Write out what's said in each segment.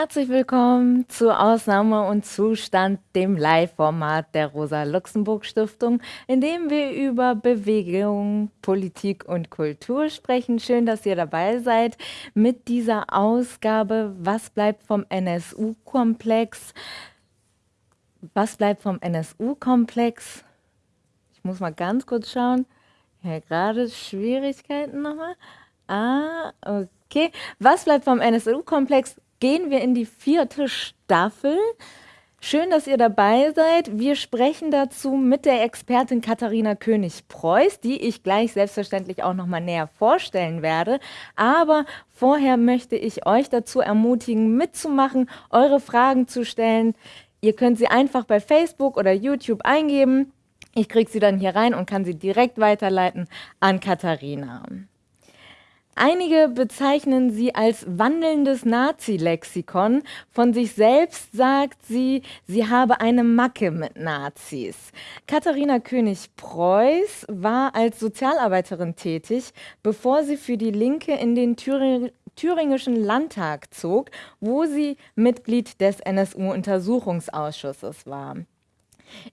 Herzlich willkommen zu Ausnahme und Zustand, dem Live-Format der Rosa-Luxemburg-Stiftung, in dem wir über Bewegung, Politik und Kultur sprechen. Schön, dass ihr dabei seid mit dieser Ausgabe Was bleibt vom NSU-Komplex? Was bleibt vom NSU-Komplex? Ich muss mal ganz kurz schauen. Ja, gerade Schwierigkeiten nochmal. Ah, okay. Was bleibt vom NSU-Komplex? Gehen wir in die vierte Staffel. Schön, dass ihr dabei seid. Wir sprechen dazu mit der Expertin Katharina König-Preuß, die ich gleich selbstverständlich auch noch mal näher vorstellen werde. Aber vorher möchte ich euch dazu ermutigen, mitzumachen, eure Fragen zu stellen. Ihr könnt sie einfach bei Facebook oder YouTube eingeben. Ich kriege sie dann hier rein und kann sie direkt weiterleiten an Katharina. Einige bezeichnen sie als wandelndes Nazi-Lexikon. Von sich selbst sagt sie, sie habe eine Macke mit Nazis. Katharina König-Preuß war als Sozialarbeiterin tätig, bevor sie für die Linke in den thüringischen Landtag zog, wo sie Mitglied des NSU-Untersuchungsausschusses war.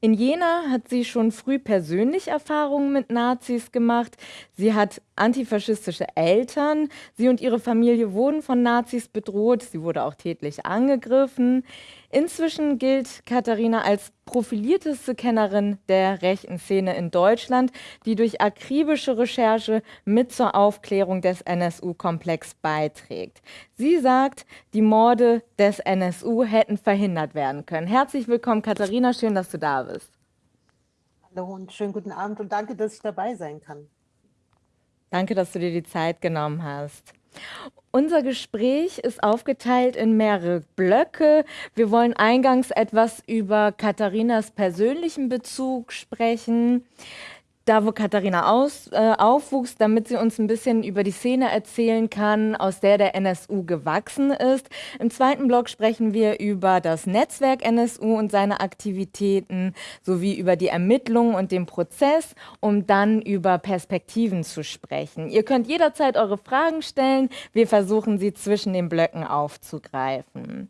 In Jena hat sie schon früh persönlich Erfahrungen mit Nazis gemacht. Sie hat antifaschistische Eltern. Sie und ihre Familie wurden von Nazis bedroht. Sie wurde auch tätlich angegriffen. Inzwischen gilt Katharina als profilierteste Kennerin der rechten Szene in Deutschland, die durch akribische Recherche mit zur Aufklärung des NSU-Komplex beiträgt. Sie sagt, die Morde des NSU hätten verhindert werden können. Herzlich willkommen, Katharina. Schön, dass du da bist. Hallo und schönen guten Abend und danke, dass ich dabei sein kann. Danke, dass du dir die Zeit genommen hast. Unser Gespräch ist aufgeteilt in mehrere Blöcke. Wir wollen eingangs etwas über Katharinas persönlichen Bezug sprechen da wo Katharina aus, äh, aufwuchs, damit sie uns ein bisschen über die Szene erzählen kann, aus der der NSU gewachsen ist. Im zweiten Blog sprechen wir über das Netzwerk NSU und seine Aktivitäten sowie über die Ermittlungen und den Prozess, um dann über Perspektiven zu sprechen. Ihr könnt jederzeit eure Fragen stellen. Wir versuchen sie zwischen den Blöcken aufzugreifen.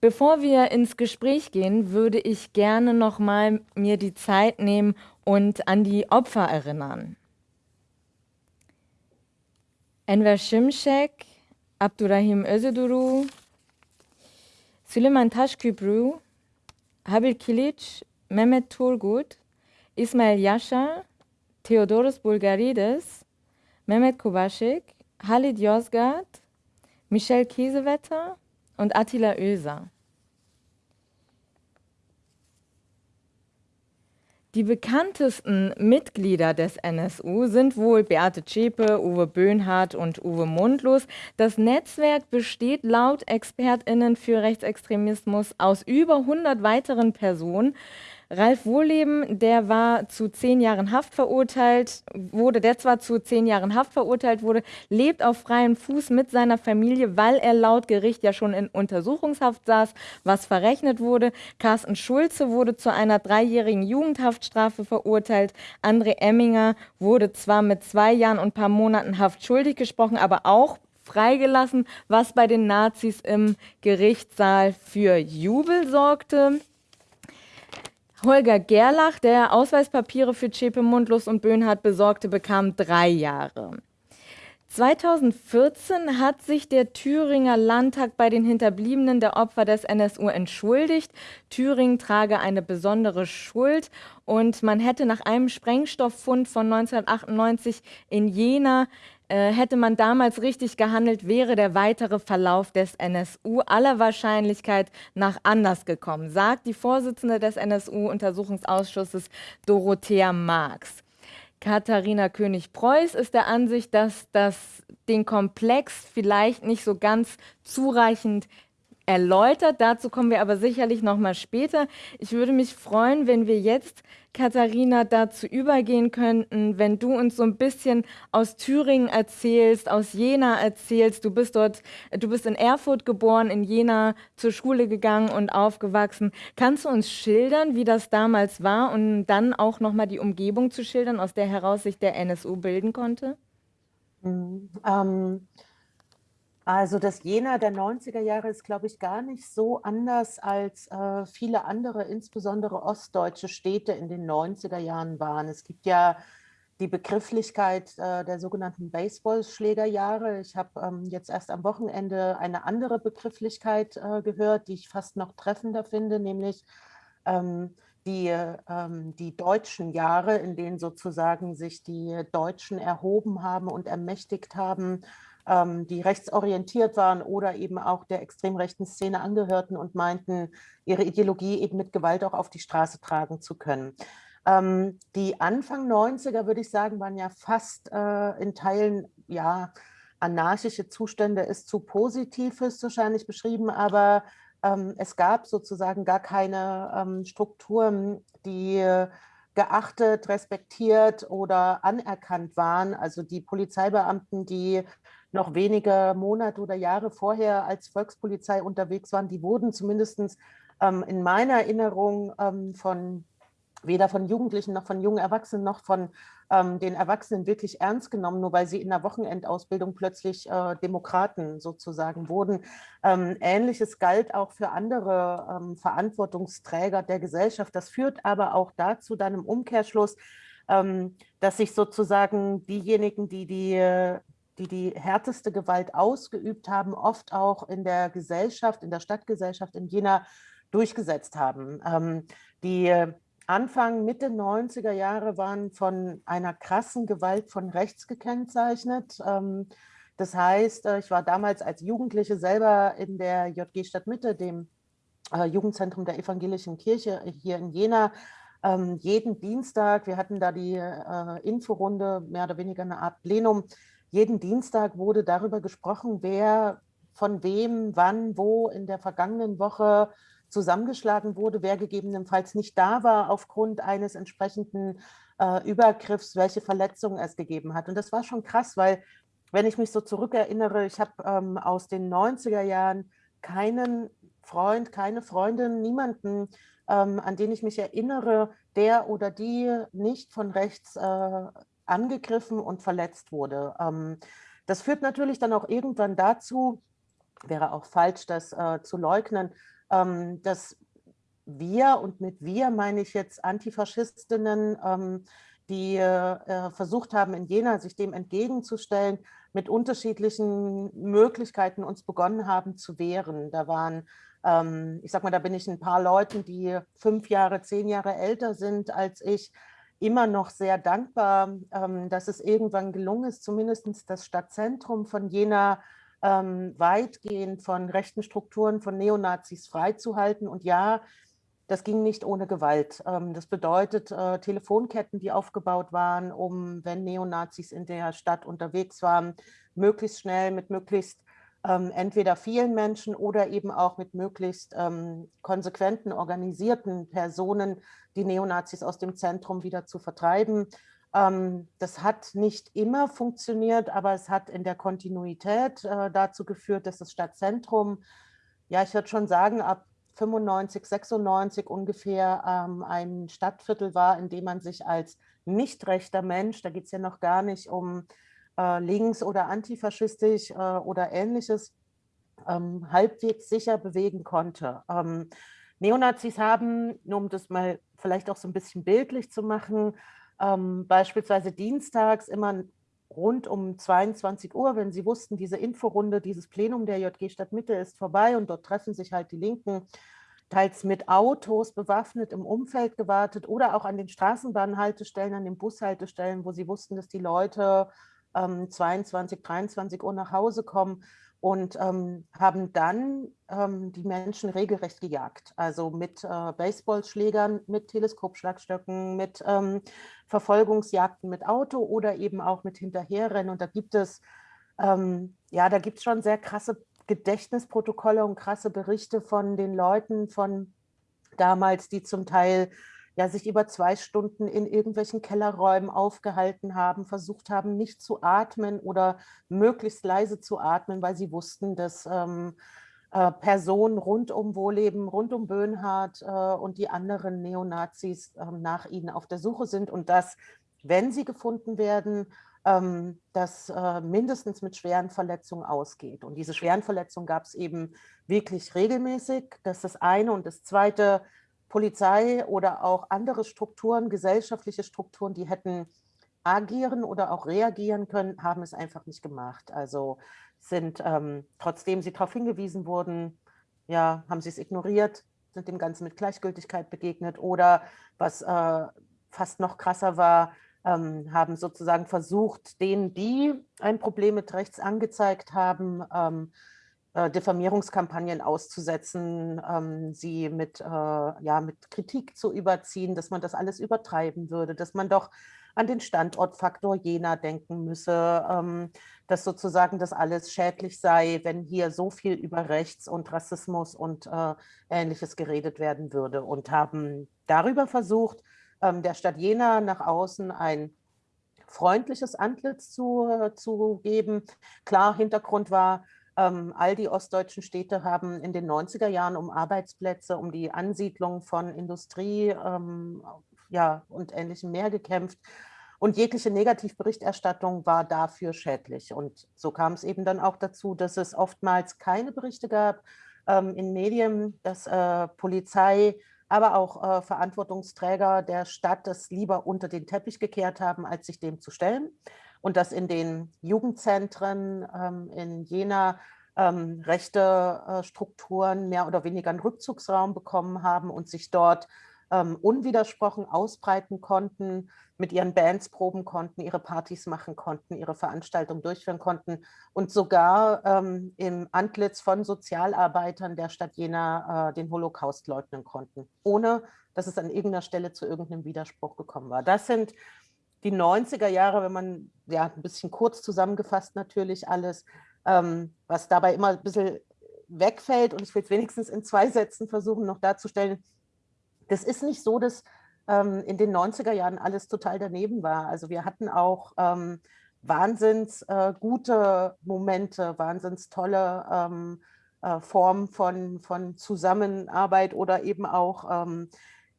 Bevor wir ins Gespräch gehen, würde ich gerne noch mal mir die Zeit nehmen und an die Opfer erinnern. Enver Şimşek, Abdurrahim Özeduru, Süleyman Taşkübrü, Habil Kilic, Mehmet Turgut, Ismail Yasha, Theodoros Bulgarides, Mehmet Kubaschik, Halid Yozgat, Michel Kiesewetter und Attila Oeser. Die bekanntesten Mitglieder des NSU sind wohl Beate Zschäpe, Uwe Böhnhardt und Uwe Mundlos. Das Netzwerk besteht laut ExpertInnen für Rechtsextremismus aus über 100 weiteren Personen. Ralf Wohleben, der war zu zehn Jahren Haft verurteilt, wurde, der zwar zu zehn Jahren Haft verurteilt wurde, lebt auf freiem Fuß mit seiner Familie, weil er laut Gericht ja schon in Untersuchungshaft saß, was verrechnet wurde. Carsten Schulze wurde zu einer dreijährigen Jugendhaftstrafe verurteilt. André Emminger wurde zwar mit zwei Jahren und ein paar Monaten Haft schuldig gesprochen, aber auch freigelassen, was bei den Nazis im Gerichtssaal für Jubel sorgte. Holger Gerlach, der Ausweispapiere für Zschäpe, Mundlos und Böhnhardt besorgte, bekam drei Jahre. 2014 hat sich der Thüringer Landtag bei den Hinterbliebenen der Opfer des NSU entschuldigt. Thüringen trage eine besondere Schuld und man hätte nach einem Sprengstofffund von 1998 in Jena hätte man damals richtig gehandelt, wäre der weitere Verlauf des NSU aller Wahrscheinlichkeit nach anders gekommen, sagt die Vorsitzende des NSU-Untersuchungsausschusses Dorothea Marx. Katharina König-Preuß ist der Ansicht, dass das den Komplex vielleicht nicht so ganz zureichend erläutert. Dazu kommen wir aber sicherlich noch mal später. Ich würde mich freuen, wenn wir jetzt, Katharina, dazu übergehen könnten, wenn du uns so ein bisschen aus Thüringen erzählst, aus Jena erzählst. Du bist dort, du bist in Erfurt geboren, in Jena zur Schule gegangen und aufgewachsen. Kannst du uns schildern, wie das damals war und dann auch noch mal die Umgebung zu schildern, aus der heraus sich der NSU bilden konnte? Mhm, ähm Also das Jena der 90er Jahre ist, glaube ich, gar nicht so anders als äh, viele andere, insbesondere ostdeutsche Städte in den 90er Jahren waren. Es gibt ja die Begrifflichkeit äh, der sogenannten Baseballschlägerjahre. Ich habe ähm, jetzt erst am Wochenende eine andere Begrifflichkeit äh, gehört, die ich fast noch treffender finde, nämlich ähm, die, ähm, die deutschen Jahre, in denen sozusagen sich die Deutschen erhoben haben und ermächtigt haben, die rechtsorientiert waren oder eben auch der extrem rechten Szene angehörten und meinten, ihre Ideologie eben mit Gewalt auch auf die Straße tragen zu können. Ähm, die Anfang 90er, würde ich sagen, waren ja fast äh, in Teilen, ja, anarchische Zustände ist zu positiv, ist wahrscheinlich beschrieben, aber ähm, es gab sozusagen gar keine ähm, Strukturen, die geachtet, respektiert oder anerkannt waren. Also die Polizeibeamten, die noch wenige Monate oder Jahre vorher als Volkspolizei unterwegs waren, die wurden zumindest ähm, in meiner Erinnerung ähm, von weder von Jugendlichen noch von jungen Erwachsenen noch von ähm, den Erwachsenen wirklich ernst genommen, nur weil sie in der Wochenendausbildung plötzlich äh, Demokraten sozusagen wurden. Ähm, Ähnliches galt auch für andere ähm, Verantwortungsträger der Gesellschaft. Das führt aber auch dazu, dann im Umkehrschluss, ähm, dass sich sozusagen diejenigen, die die die die härteste Gewalt ausgeübt haben, oft auch in der Gesellschaft, in der Stadtgesellschaft in Jena durchgesetzt haben. Ähm, die Anfang, Mitte 90er Jahre waren von einer krassen Gewalt von rechts gekennzeichnet. Ähm, das heißt, äh, ich war damals als Jugendliche selber in der JG Stadtmitte, dem äh, Jugendzentrum der evangelischen Kirche hier in Jena, ähm, jeden Dienstag, wir hatten da die äh, Inforunde, mehr oder weniger eine Art Plenum, jeden Dienstag wurde darüber gesprochen, wer von wem, wann, wo in der vergangenen Woche zusammengeschlagen wurde, wer gegebenenfalls nicht da war aufgrund eines entsprechenden äh, Übergriffs, welche Verletzungen es gegeben hat. Und das war schon krass, weil wenn ich mich so zurückerinnere, ich habe ähm, aus den 90er Jahren keinen Freund, keine Freundin, niemanden, ähm, an den ich mich erinnere, der oder die nicht von rechts äh, angegriffen und verletzt wurde. Ähm, das führt natürlich dann auch irgendwann dazu, wäre auch falsch, das äh, zu leugnen, ähm, dass wir, und mit wir meine ich jetzt Antifaschistinnen, ähm, die äh, versucht haben, in Jena sich dem entgegenzustellen, mit unterschiedlichen Möglichkeiten uns begonnen haben zu wehren. Da waren, ähm, ich sag mal, da bin ich ein paar Leuten, die fünf Jahre, zehn Jahre älter sind als ich, immer noch sehr dankbar, ähm, dass es irgendwann gelungen ist, zumindest das Stadtzentrum von Jena ähm, weitgehend von rechten Strukturen, von Neonazis freizuhalten. Und ja, das ging nicht ohne Gewalt. Ähm, das bedeutet äh, Telefonketten, die aufgebaut waren, um, wenn Neonazis in der Stadt unterwegs waren, möglichst schnell mit möglichst entweder vielen Menschen oder eben auch mit möglichst konsequenten, organisierten Personen die Neonazis aus dem Zentrum wieder zu vertreiben. Ähm, das hat nicht immer funktioniert, aber es hat in der Kontinuität äh, dazu geführt, dass das Stadtzentrum, ja, ich würde schon sagen, ab 95, 96 ungefähr ähm, ein Stadtviertel war, in dem man sich als nicht rechter Mensch, da geht es ja noch gar nicht um äh, links- oder antifaschistisch äh, oder ähnliches, ähm, halbwegs sicher bewegen konnte. Ähm, Neonazis haben, nur um das mal vielleicht auch so ein bisschen bildlich zu machen, ähm, beispielsweise dienstags immer rund um 22 Uhr, wenn sie wussten, diese Inforunde, dieses Plenum der JG Stadtmitte ist vorbei und dort treffen sich halt die Linken, teils mit Autos bewaffnet im Umfeld gewartet oder auch an den Straßenbahnhaltestellen, an den Bushaltestellen, wo sie wussten, dass die Leute ähm, 22, 23 Uhr nach Hause kommen und ähm, haben dann ähm, die Menschen regelrecht gejagt. Also mit äh, Baseballschlägern, mit Teleskopschlagstöcken, mit ähm, Verfolgungsjagden mit Auto oder eben auch mit Hinterherrennen. Und da gibt es, ähm, ja, da gibt es schon sehr krasse Gedächtnisprotokolle und krasse Berichte von den Leuten von damals, die zum Teil ja, sich über zwei Stunden in irgendwelchen Kellerräumen aufgehalten haben, versucht haben, nicht zu atmen oder möglichst leise zu atmen, weil sie wussten, dass ähm, äh, Personen rund um Wohleben, rund um Böhnhardt äh, und die anderen Neonazis äh, nach ihnen auf der Suche sind und dass, wenn sie gefunden werden, ähm, das äh, mindestens mit schweren Verletzungen ausgeht. Und diese schweren Verletzungen gab es eben wirklich regelmäßig. Das ist das eine. Und das zweite, Polizei oder auch andere Strukturen, gesellschaftliche Strukturen, die hätten agieren oder auch reagieren können, haben es einfach nicht gemacht. Also sind, ähm, trotzdem sie darauf hingewiesen wurden, ja, haben sie es ignoriert, sind dem Ganzen mit Gleichgültigkeit begegnet oder was äh, fast noch krasser war, ähm, haben sozusagen versucht, denen, die ein Problem mit rechts angezeigt haben, ähm, äh, Diffamierungskampagnen auszusetzen, ähm, sie mit, äh, ja, mit Kritik zu überziehen, dass man das alles übertreiben würde, dass man doch an den Standortfaktor Jena denken müsse, ähm, dass sozusagen das alles schädlich sei, wenn hier so viel über Rechts und Rassismus und äh, Ähnliches geredet werden würde und haben darüber versucht, ähm, der Stadt Jena nach außen ein freundliches Antlitz zu, äh, zu geben. Klar, Hintergrund war, all die ostdeutschen Städte haben in den 90er Jahren um Arbeitsplätze, um die Ansiedlung von Industrie ähm, ja, und Ähnlichem mehr gekämpft. Und jegliche Negativberichterstattung war dafür schädlich. Und so kam es eben dann auch dazu, dass es oftmals keine Berichte gab ähm, in Medien, dass äh, Polizei, aber auch äh, Verantwortungsträger der Stadt das lieber unter den Teppich gekehrt haben, als sich dem zu stellen und dass in den Jugendzentren ähm, in Jena ähm, rechte äh, Strukturen mehr oder weniger einen Rückzugsraum bekommen haben und sich dort ähm, unwidersprochen ausbreiten konnten, mit ihren Bands proben konnten, ihre Partys machen konnten, ihre Veranstaltungen durchführen konnten und sogar ähm, im Antlitz von Sozialarbeitern der Stadt Jena äh, den Holocaust leugnen konnten, ohne dass es an irgendeiner Stelle zu irgendeinem Widerspruch gekommen war. Das sind die 90er Jahre, wenn man ja ein bisschen kurz zusammengefasst natürlich alles, ähm, was dabei immer ein bisschen wegfällt und ich will es wenigstens in zwei Sätzen versuchen noch darzustellen. Das ist nicht so, dass ähm, in den 90er Jahren alles total daneben war. Also wir hatten auch ähm, wahnsinns äh, gute Momente, wahnsinns tolle ähm, äh, Formen von, von Zusammenarbeit oder eben auch ähm,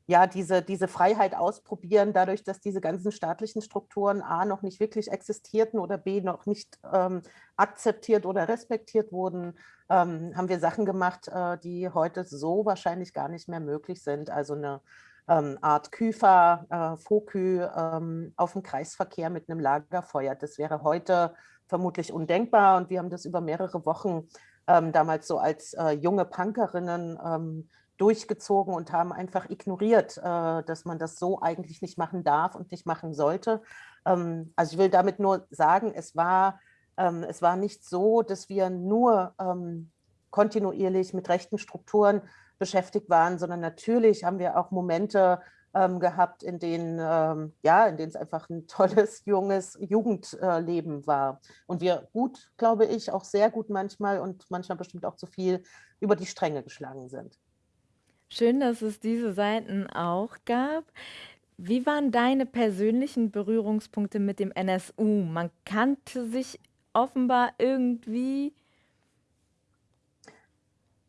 ja, diese, diese Freiheit ausprobieren, dadurch, dass diese ganzen staatlichen Strukturen A noch nicht wirklich existierten oder B noch nicht ähm, akzeptiert oder respektiert wurden, ähm, haben wir Sachen gemacht, äh, die heute so wahrscheinlich gar nicht mehr möglich sind. Also eine ähm, Art Küfer, äh, Fokü ähm, auf dem Kreisverkehr mit einem Lagerfeuer. Das wäre heute vermutlich undenkbar und wir haben das über mehrere Wochen ähm, damals so als äh, junge Punkerinnen ähm, durchgezogen und haben einfach ignoriert, äh, dass man das so eigentlich nicht machen darf und nicht machen sollte. Ähm, also ich will damit nur sagen, es war, ähm, es war nicht so, dass wir nur ähm, kontinuierlich mit rechten Strukturen beschäftigt waren, sondern natürlich haben wir auch Momente gehabt, in denen, ja, in denen es einfach ein tolles, junges Jugendleben war. Und wir gut, glaube ich, auch sehr gut manchmal und manchmal bestimmt auch zu viel über die Stränge geschlagen sind. Schön, dass es diese Seiten auch gab. Wie waren deine persönlichen Berührungspunkte mit dem NSU? Man kannte sich offenbar irgendwie.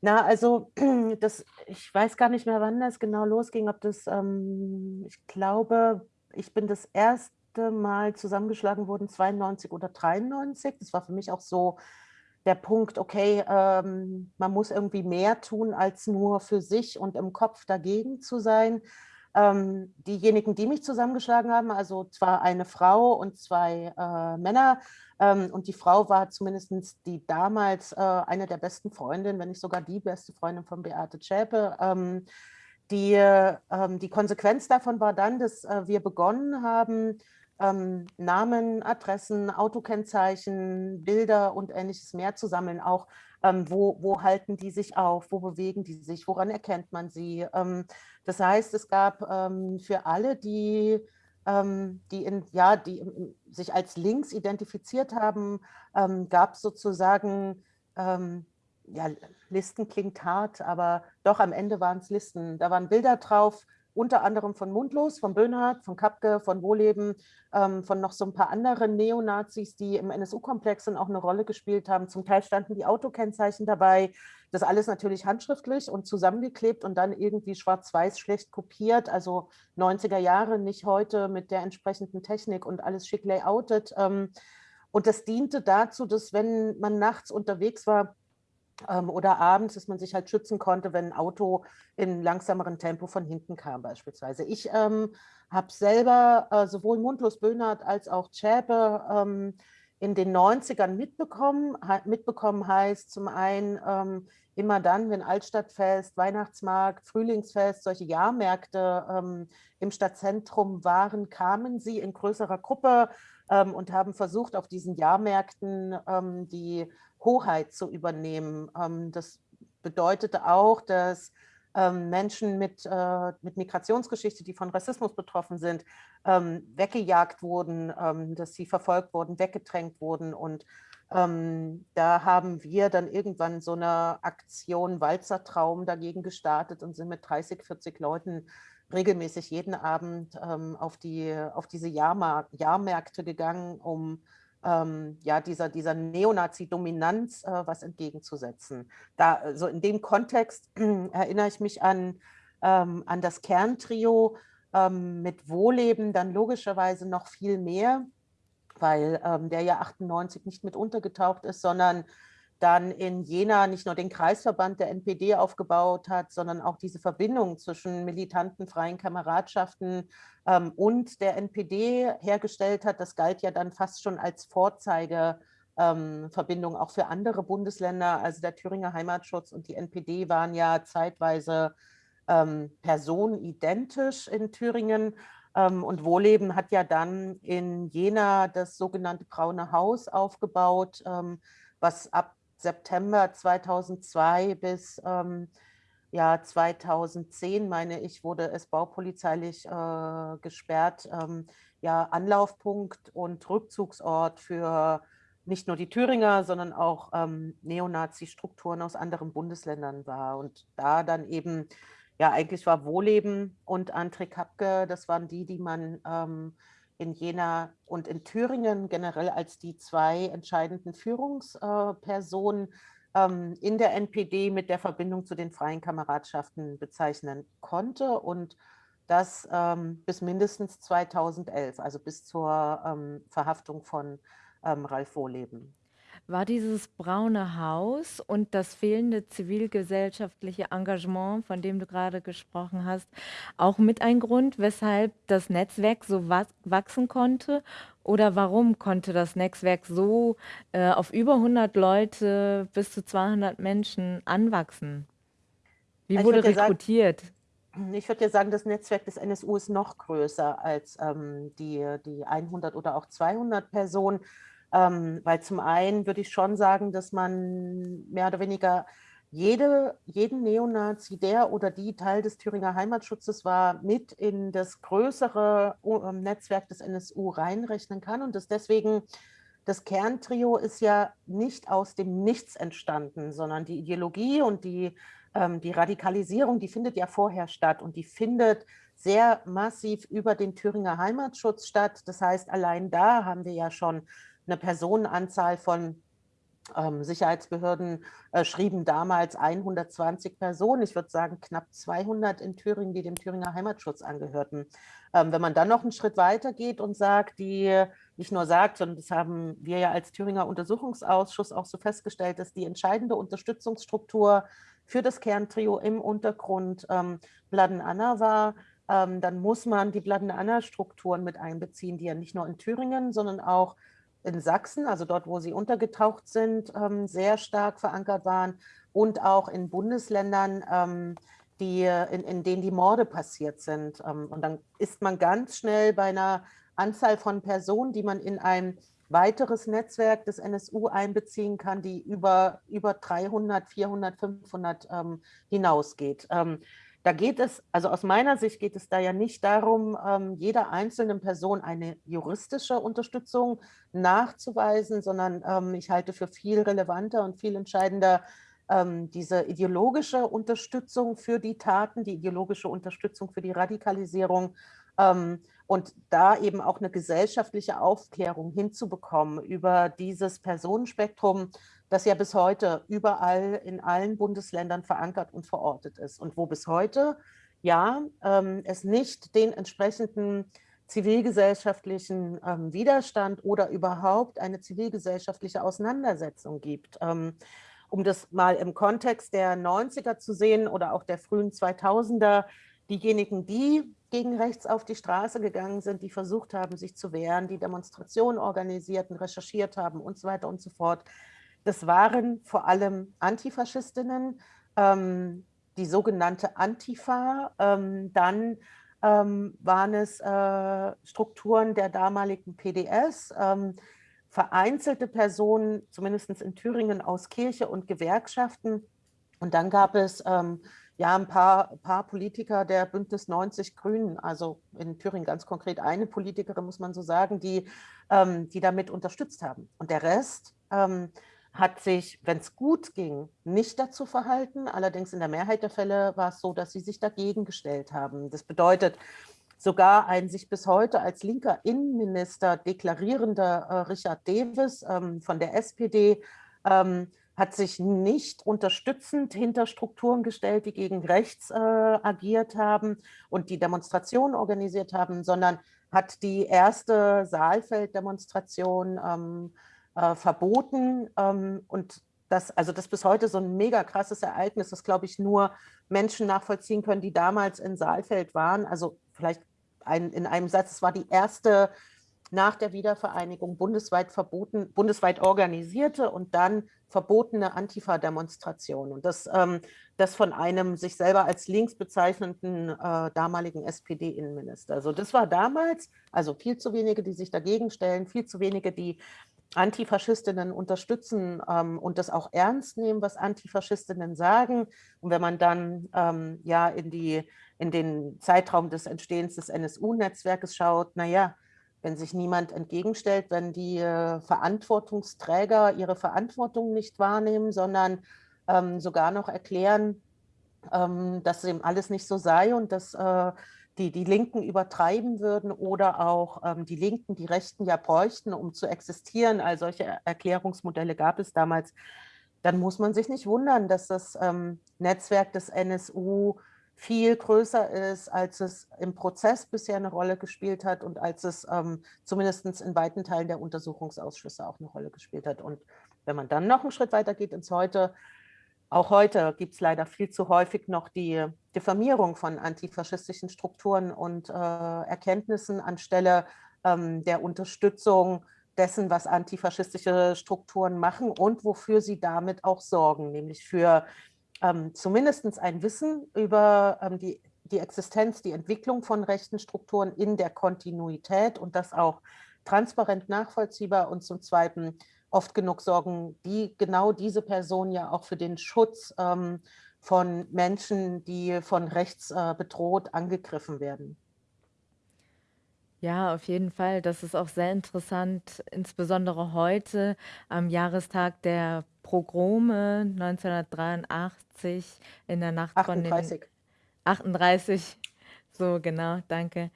Na, also das, ich weiß gar nicht mehr, wann das genau losging. Ob das, ähm, ich glaube, ich bin das erste Mal zusammengeschlagen worden 92 oder 93. Das war für mich auch so der Punkt, okay, ähm, man muss irgendwie mehr tun, als nur für sich und im Kopf dagegen zu sein. Ähm, diejenigen, die mich zusammengeschlagen haben, also zwar eine Frau und zwei äh, Männer, ähm, und die Frau war zumindest die damals äh, eine der besten Freundinnen, wenn nicht sogar die beste Freundin von Beate Zschäpe. Ähm, die, ähm, die Konsequenz davon war dann, dass äh, wir begonnen haben, ähm, Namen, Adressen, Autokennzeichen, Bilder und ähnliches mehr zu sammeln, auch ähm, wo, wo halten die sich auf, wo bewegen die sich, woran erkennt man sie. Ähm, das heißt, es gab ähm, für alle, die, ähm, die, in, ja, die sich als links identifiziert haben, ähm, gab es sozusagen, ja, Listen klingt hart, aber doch am Ende waren es Listen. Da waren Bilder drauf, unter anderem von Mundlos, von Böhnhardt, von Kapke, von Wohleben, ähm, von noch so ein paar anderen Neonazis, die im NSU-Komplex dann auch eine Rolle gespielt haben. Zum Teil standen die Autokennzeichen dabei. Das alles natürlich handschriftlich und zusammengeklebt und dann irgendwie schwarz-weiß schlecht kopiert. Also 90er Jahre, nicht heute mit der entsprechenden Technik und alles schick layoutet. Ähm, und das diente dazu, dass wenn man nachts unterwegs war, oder abends, dass man sich halt schützen konnte, wenn ein Auto in langsamerem Tempo von hinten kam beispielsweise. Ich ähm, habe selber äh, sowohl Mundlos Böhnert als auch Zschäpe ähm, in den 90ern mitbekommen. mitbekommen heißt zum einen ähm, immer dann, wenn Altstadtfest, Weihnachtsmarkt, Frühlingsfest, solche Jahrmärkte ähm, im Stadtzentrum waren, kamen sie in größerer Gruppe ähm, und haben versucht, auf diesen Jahrmärkten die Hoheit zu übernehmen. Ähm, das bedeutete auch, dass ähm, Menschen mit, äh, mit Migrationsgeschichte, die von Rassismus betroffen sind, ähm, weggejagt wurden, dass sie verfolgt wurden, weggedrängt wurden. Und da haben wir dann irgendwann so eine Aktion Walzertraum dagegen gestartet und sind mit 30, 40 Leuten regelmäßig jeden Abend auf, die, auf diese Jahrmark Jahrmärkte gegangen, um ähm, ja, dieser, dieser Neonazi-Dominanz äh, was entgegenzusetzen. Da, so in dem Kontext äh, erinnere ich mich an, ähm, an das Kerntrio ähm, mit Wohleben, dann logischerweise noch viel mehr, weil ähm, der ja 98 nicht mit untergetaucht ist, sondern dann in Jena nicht nur den Kreisverband der NPD aufgebaut hat, sondern auch diese Verbindung zwischen militanten freien Kameradschaften ähm, und der NPD hergestellt hat. Das galt ja dann fast schon als Vorzeigeverbindung ähm, auch für andere Bundesländer. Also der Thüringer Heimatschutz und die NPD waren ja zeitweise ähm, personenidentisch in Thüringen. Ähm, und Wohleben hat ja dann in Jena das sogenannte Braune Haus aufgebaut, ähm, was ab September 2002 bis ähm, ja, 2010, meine ich, wurde es baupolizeilich äh, gesperrt. Ähm, ja, Anlaufpunkt und Rückzugsort für nicht nur die Thüringer, sondern auch ähm, Neonazi-Strukturen aus anderen Bundesländern war. Und da dann eben, ja, eigentlich war Wohleben und André Kapke, das waren die, die man ähm, in Jena und in Thüringen generell als die zwei entscheidenden Führungspersonen ähm, in der NPD mit der Verbindung zu den freien Kameradschaften bezeichnen konnte und das ähm, bis mindestens 2011, also bis zur ähm, Verhaftung von Ralf Wohleben war dieses braune Haus und das fehlende zivilgesellschaftliche Engagement, von dem du gerade gesprochen hast, auch mit ein Grund, weshalb das Netzwerk so wachsen konnte? Oder warum konnte das Netzwerk so äh, auf über 100 Leute bis zu 200 Menschen anwachsen? Wie wurde rekrutiert? Sagen, ich würde ja sagen, das Netzwerk des NSU ist noch größer als ähm, die, die 100 oder auch 200 Personen. Ähm, weil zum einen würde ich schon sagen, dass man mehr oder weniger jede, jeden Neonazi, der oder die Teil des Thüringer Heimatschutzes war, mit in das größere ähm, Netzwerk des NSU reinrechnen kann und dass deswegen das Kerntrio ist ja nicht aus dem Nichts entstanden, sondern die Ideologie und die, ähm, die Radikalisierung, die findet ja vorher statt und die findet sehr massiv über den Thüringer Heimatschutz statt. Das heißt, allein da haben wir ja schon eine Personenanzahl von ähm, Sicherheitsbehörden äh, schrieben damals 120 Personen, ich würde sagen knapp 200 in Thüringen, die dem Thüringer Heimatschutz angehörten. Ähm, wenn man dann noch einen Schritt weiter geht und sagt, die nicht nur sagt, sondern das haben wir ja als Thüringer Untersuchungsausschuss auch so festgestellt, dass die entscheidende Unterstützungsstruktur für das Kerntrio im Untergrund ähm, Bladen Anna war, ähm, dann muss man die Bladen Anna Strukturen mit einbeziehen, die ja nicht nur in Thüringen, sondern auch in Sachsen, also dort, wo sie untergetaucht sind, ähm, sehr stark verankert waren und auch in Bundesländern, ähm, die, in, in denen die Morde passiert sind. Ähm, und dann ist man ganz schnell bei einer Anzahl von Personen, die man in ein weiteres Netzwerk des NSU einbeziehen kann, die über, über 300, 400, 500 hinausgeht. Da geht es, also aus meiner Sicht geht es da ja nicht darum, ähm, jeder einzelnen Person eine juristische Unterstützung nachzuweisen, sondern ähm, ich halte für viel relevanter und viel entscheidender ähm, diese ideologische Unterstützung für die Taten, die ideologische Unterstützung für die Radikalisierung ähm, und da eben auch eine gesellschaftliche Aufklärung hinzubekommen über dieses Personenspektrum, das ja bis heute überall in allen Bundesländern verankert und verortet ist und wo bis heute ja ähm, es nicht den entsprechenden zivilgesellschaftlichen ähm, Widerstand oder überhaupt eine zivilgesellschaftliche Auseinandersetzung gibt. Ähm, um das mal im Kontext der 90er zu sehen oder auch der frühen 2000er, diejenigen, die gegen rechts auf die Straße gegangen sind, die versucht haben, sich zu wehren, die Demonstrationen organisierten, recherchiert haben und so weiter und so fort. Das waren vor allem Antifaschistinnen, ähm, die sogenannte Antifa. Ähm, dann ähm, waren es äh, Strukturen der damaligen PDS, ähm, vereinzelte Personen, zumindest in Thüringen, aus Kirche und Gewerkschaften. Und dann gab es ähm, ja ein paar, paar Politiker der Bündnis 90 Grünen, also in Thüringen ganz konkret eine Politikerin, muss man so sagen, die, ähm, die damit unterstützt haben. Und der Rest ähm, hat sich, wenn es gut ging, nicht dazu verhalten. Allerdings in der Mehrheit der Fälle war es so, dass sie sich dagegen gestellt haben. Das bedeutet, sogar ein sich bis heute als linker Innenminister deklarierender äh, Richard Davis ähm, von der SPD ähm, hat sich nicht unterstützend hinter Strukturen gestellt, die gegen rechts äh, agiert haben und die Demonstrationen organisiert haben, sondern hat die erste Saalfelddemonstration ähm, äh, verboten. Ähm, und das, also das bis heute so ein mega krasses Ereignis, das glaube ich nur Menschen nachvollziehen können, die damals in Saalfeld waren. Also vielleicht ein, in einem Satz, es war die erste nach der Wiedervereinigung bundesweit verboten, bundesweit organisierte und dann verbotene Antifa-Demonstration. Und das, ähm, das von einem sich selber als links bezeichnenden äh, damaligen SPD-Innenminister. Also das war damals, also viel zu wenige, die sich dagegen stellen, viel zu wenige, die Antifaschistinnen unterstützen ähm, und das auch ernst nehmen, was Antifaschistinnen sagen. Und wenn man dann ähm, ja in, die, in den Zeitraum des Entstehens des NSU-Netzwerkes schaut, naja, wenn sich niemand entgegenstellt, wenn die äh, Verantwortungsträger ihre Verantwortung nicht wahrnehmen, sondern ähm, sogar noch erklären, ähm, dass eben alles nicht so sei und dass äh, die, die Linken übertreiben würden oder auch ähm, die Linken die Rechten ja bräuchten, um zu existieren. All solche Erklärungsmodelle gab es damals. Dann muss man sich nicht wundern, dass das ähm, Netzwerk des NSU viel größer ist, als es im Prozess bisher eine Rolle gespielt hat und als es ähm, zumindest in weiten Teilen der Untersuchungsausschüsse auch eine Rolle gespielt hat. Und wenn man dann noch einen Schritt weiter geht ins Heute, auch heute gibt es leider viel zu häufig noch die Diffamierung von antifaschistischen Strukturen und äh, Erkenntnissen anstelle ähm, der Unterstützung dessen, was antifaschistische Strukturen machen und wofür sie damit auch sorgen, nämlich für ähm, zumindest ein Wissen über ähm, die, die Existenz, die Entwicklung von rechten Strukturen in der Kontinuität und das auch transparent nachvollziehbar und zum Zweiten oft genug sorgen die genau diese Personen ja auch für den Schutz ähm, von Menschen, die von rechts äh, bedroht angegriffen werden. Ja, auf jeden Fall. Das ist auch sehr interessant, insbesondere heute am Jahrestag der Pogrome 1983 in der Nacht 38. von den 38, so genau, danke.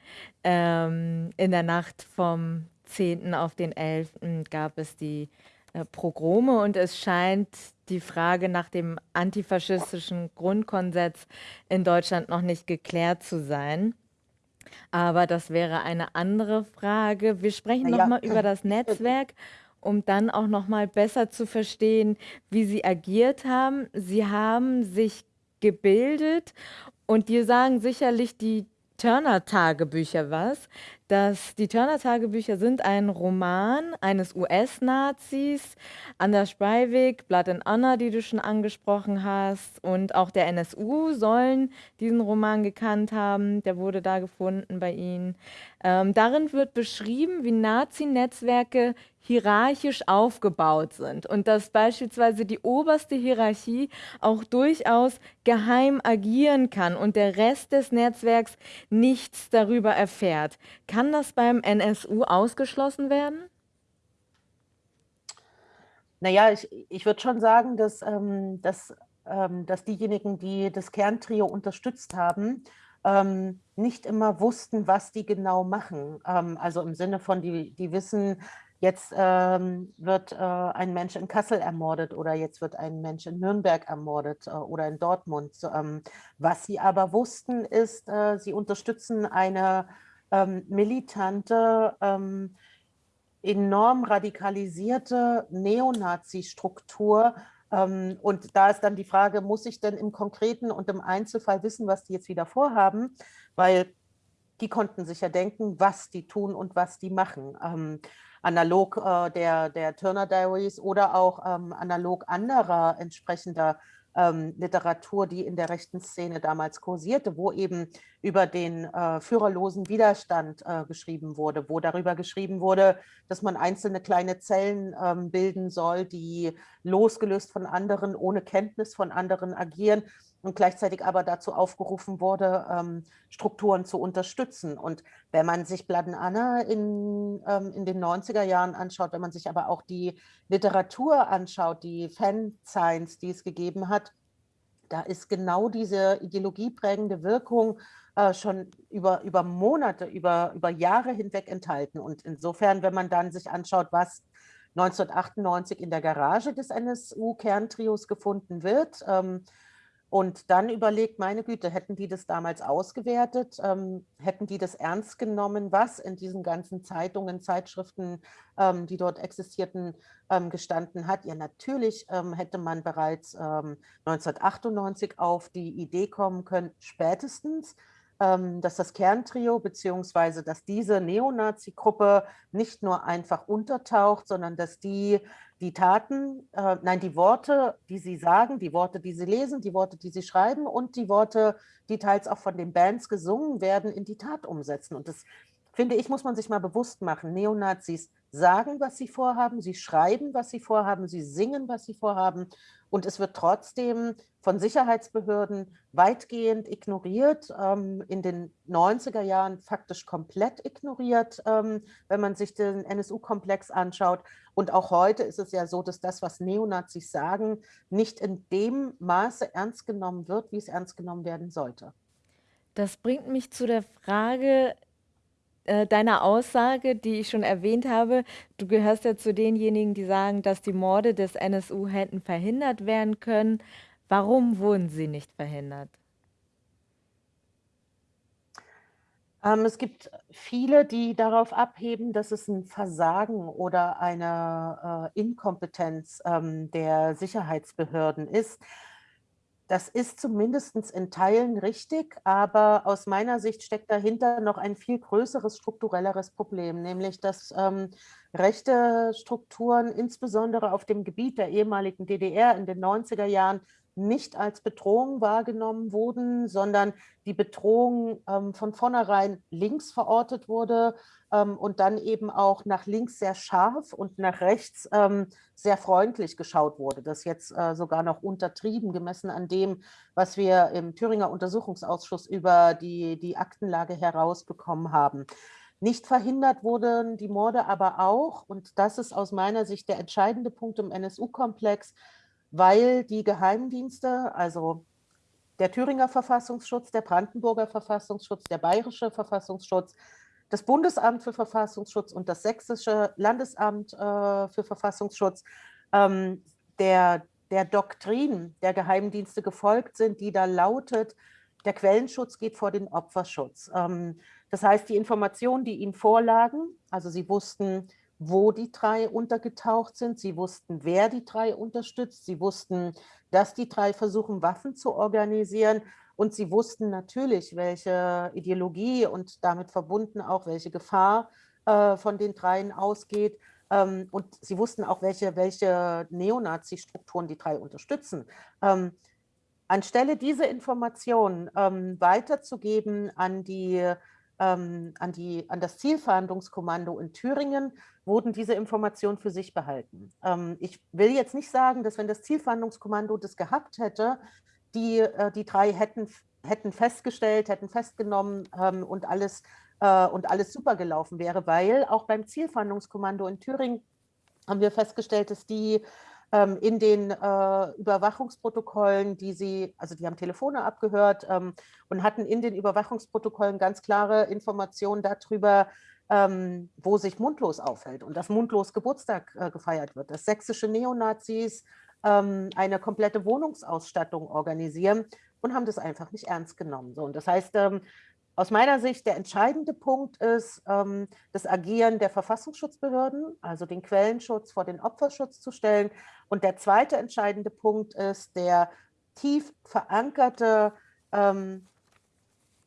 Ähm, in der Nacht vom 10. auf den 11. gab es die äh, Progrome und es scheint die Frage nach dem antifaschistischen Grundkonsens in Deutschland noch nicht geklärt zu sein. Aber das wäre eine andere Frage. Wir sprechen ja. nochmal über das Netzwerk, um dann auch nochmal besser zu verstehen, wie Sie agiert haben. Sie haben sich gebildet und dir sagen sicherlich die Turner-Tagebücher was. Das, die Turner-Tagebücher sind ein Roman eines US-Nazis, Anders Breivik, Blood and Honor, die du schon angesprochen hast, und auch der NSU sollen diesen Roman gekannt haben. Der wurde da gefunden bei ihnen. Ähm, darin wird beschrieben, wie Nazi-Netzwerke hierarchisch aufgebaut sind und dass beispielsweise die oberste Hierarchie auch durchaus geheim agieren kann und der Rest des Netzwerks nichts darüber erfährt. Kann das beim NSU ausgeschlossen werden? Naja, ich, ich würde schon sagen, dass, ähm, dass, ähm, dass diejenigen, die das Kerntrio unterstützt haben, ähm, nicht immer wussten, was die genau machen. Ähm, also im Sinne von, die, die wissen, jetzt ähm, wird äh, ein Mensch in Kassel ermordet oder jetzt wird ein Mensch in Nürnberg ermordet äh, oder in Dortmund. Ähm, was sie aber wussten, ist, äh, sie unterstützen eine ähm, militante, ähm, enorm radikalisierte Neonazi-Struktur. Ähm, und da ist dann die Frage, muss ich denn im Konkreten und im Einzelfall wissen, was die jetzt wieder vorhaben? Weil die konnten sich ja denken, was die tun und was die machen. Ähm, analog äh, der, der Turner Diaries oder auch ähm, analog anderer entsprechender ähm, Literatur, die in der rechten Szene damals kursierte, wo eben über den äh, führerlosen Widerstand äh, geschrieben wurde, wo darüber geschrieben wurde, dass man einzelne kleine Zellen ähm, bilden soll, die losgelöst von anderen, ohne Kenntnis von anderen agieren und gleichzeitig aber dazu aufgerufen wurde, ähm, Strukturen zu unterstützen. Und wenn man sich Blood Anna in, ähm, in den 90er Jahren anschaut, wenn man sich aber auch die Literatur anschaut, die Fan-Science, die es gegeben hat, da ist genau diese ideologieprägende Wirkung äh, schon über, über Monate, über, über Jahre hinweg enthalten. Und insofern, wenn man dann sich anschaut, was 1998 in der Garage des NSU-Kerntrios gefunden wird, ähm, und dann überlegt, meine Güte, hätten die das damals ausgewertet, ähm, hätten die das ernst genommen, was in diesen ganzen Zeitungen, Zeitschriften, ähm, die dort existierten, ähm, gestanden hat. Ja, natürlich ähm, hätte man bereits 1998 ähm, auf die Idee kommen können, spätestens, ähm, dass das Kerntrio beziehungsweise dass diese Neonazi-Gruppe nicht nur einfach untertaucht, sondern dass die die Taten, äh, nein, die Worte, die sie sagen, die Worte, die sie lesen, die Worte, die sie schreiben und die Worte, die teils auch von den Bands gesungen werden, in die Tat umsetzen. Und das, finde ich, muss man sich mal bewusst machen. Neonazis sagen, was sie vorhaben, sie schreiben, was sie vorhaben, sie singen, was sie vorhaben und es wird trotzdem von Sicherheitsbehörden weitgehend ignoriert, ähm, in den 90er Jahren faktisch komplett ignoriert, ähm, wenn man sich den NSU-Komplex anschaut. Und auch heute ist es ja so, dass das, was Neonazis sagen, nicht in dem Maße ernst genommen wird, wie es ernst genommen werden sollte. Das bringt mich zu der Frage, äh, deiner Aussage, die ich schon erwähnt habe, du gehörst ja zu denjenigen, die sagen, dass die Morde des NSU hätten verhindert werden können. Warum wurden sie nicht verhindert? Ähm, es gibt viele, die darauf abheben, dass es ein Versagen oder eine äh, Inkompetenz ähm, der Sicherheitsbehörden ist. Das ist zumindest in Teilen richtig, aber aus meiner Sicht steckt dahinter noch ein viel größeres strukturelleres Problem, nämlich dass ähm, rechte Strukturen, insbesondere auf dem Gebiet der ehemaligen DDR in den 90er Jahren, nicht als Bedrohung wahrgenommen wurden, sondern die Bedrohung ähm, von vornherein links verortet wurde und dann eben auch nach links sehr scharf und nach rechts ähm, sehr freundlich geschaut wurde. Das jetzt äh, sogar noch untertrieben, gemessen an dem, was wir im Thüringer Untersuchungsausschuss über die, die Aktenlage herausbekommen haben. Nicht verhindert wurden die Morde aber auch, und das ist aus meiner Sicht der entscheidende Punkt im NSU-Komplex, weil die Geheimdienste, also der Thüringer Verfassungsschutz, der Brandenburger Verfassungsschutz, der Bayerische Verfassungsschutz, das Bundesamt für Verfassungsschutz und das Sächsische Landesamt äh, für Verfassungsschutz ähm, der, der Doktrin der Geheimdienste gefolgt sind, die da lautet, der Quellenschutz geht vor den Opferschutz. Ähm, das heißt, die Informationen, die ihnen vorlagen, also sie wussten, wo die drei untergetaucht sind. Sie wussten, wer die drei unterstützt. Sie wussten, dass die drei versuchen, Waffen zu organisieren. Und sie wussten natürlich, welche Ideologie und damit verbunden auch, welche Gefahr äh, von den dreien ausgeht. Ähm, und sie wussten auch, welche, welche Neonazi-Strukturen die drei unterstützen. Ähm, anstelle diese Informationen ähm, weiterzugeben an die ähm, an, die, an das Zielfahndungskommando in Thüringen, wurden diese Informationen für sich behalten. Ähm, ich will jetzt nicht sagen, dass wenn das Zielfahndungskommando das gehabt hätte, die, äh, die drei hätten, hätten festgestellt, hätten festgenommen ähm, und, alles, äh, und alles super gelaufen wäre, weil auch beim Zielfahndungskommando in Thüringen haben wir festgestellt, dass die ähm, in den äh, Überwachungsprotokollen, die sie, also die haben Telefone abgehört ähm, und hatten in den Überwachungsprotokollen ganz klare Informationen darüber, ähm, wo sich Mundlos aufhält und dass Mundlos Geburtstag äh, gefeiert wird, dass sächsische Neonazis ähm, eine komplette Wohnungsausstattung organisieren und haben das einfach nicht ernst genommen. So, und das heißt, ähm, aus meiner Sicht der entscheidende Punkt ist ähm, das Agieren der Verfassungsschutzbehörden, also den Quellenschutz vor den Opferschutz zu stellen. Und der zweite entscheidende Punkt ist der tief verankerte, ähm,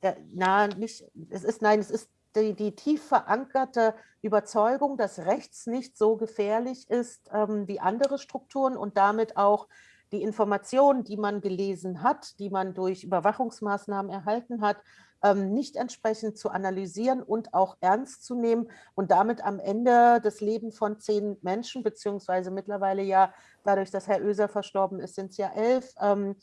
der, na, nicht, es ist, nein, es ist die, die, tief verankerte Überzeugung, dass rechts nicht so gefährlich ist ähm, wie andere Strukturen und damit auch die Informationen, die man gelesen hat, die man durch Überwachungsmaßnahmen erhalten hat, ähm, nicht entsprechend zu analysieren und auch ernst zu nehmen und damit am Ende das Leben von zehn Menschen, beziehungsweise mittlerweile ja dadurch, dass Herr Oeser verstorben ist, sind es ja elf, ähm,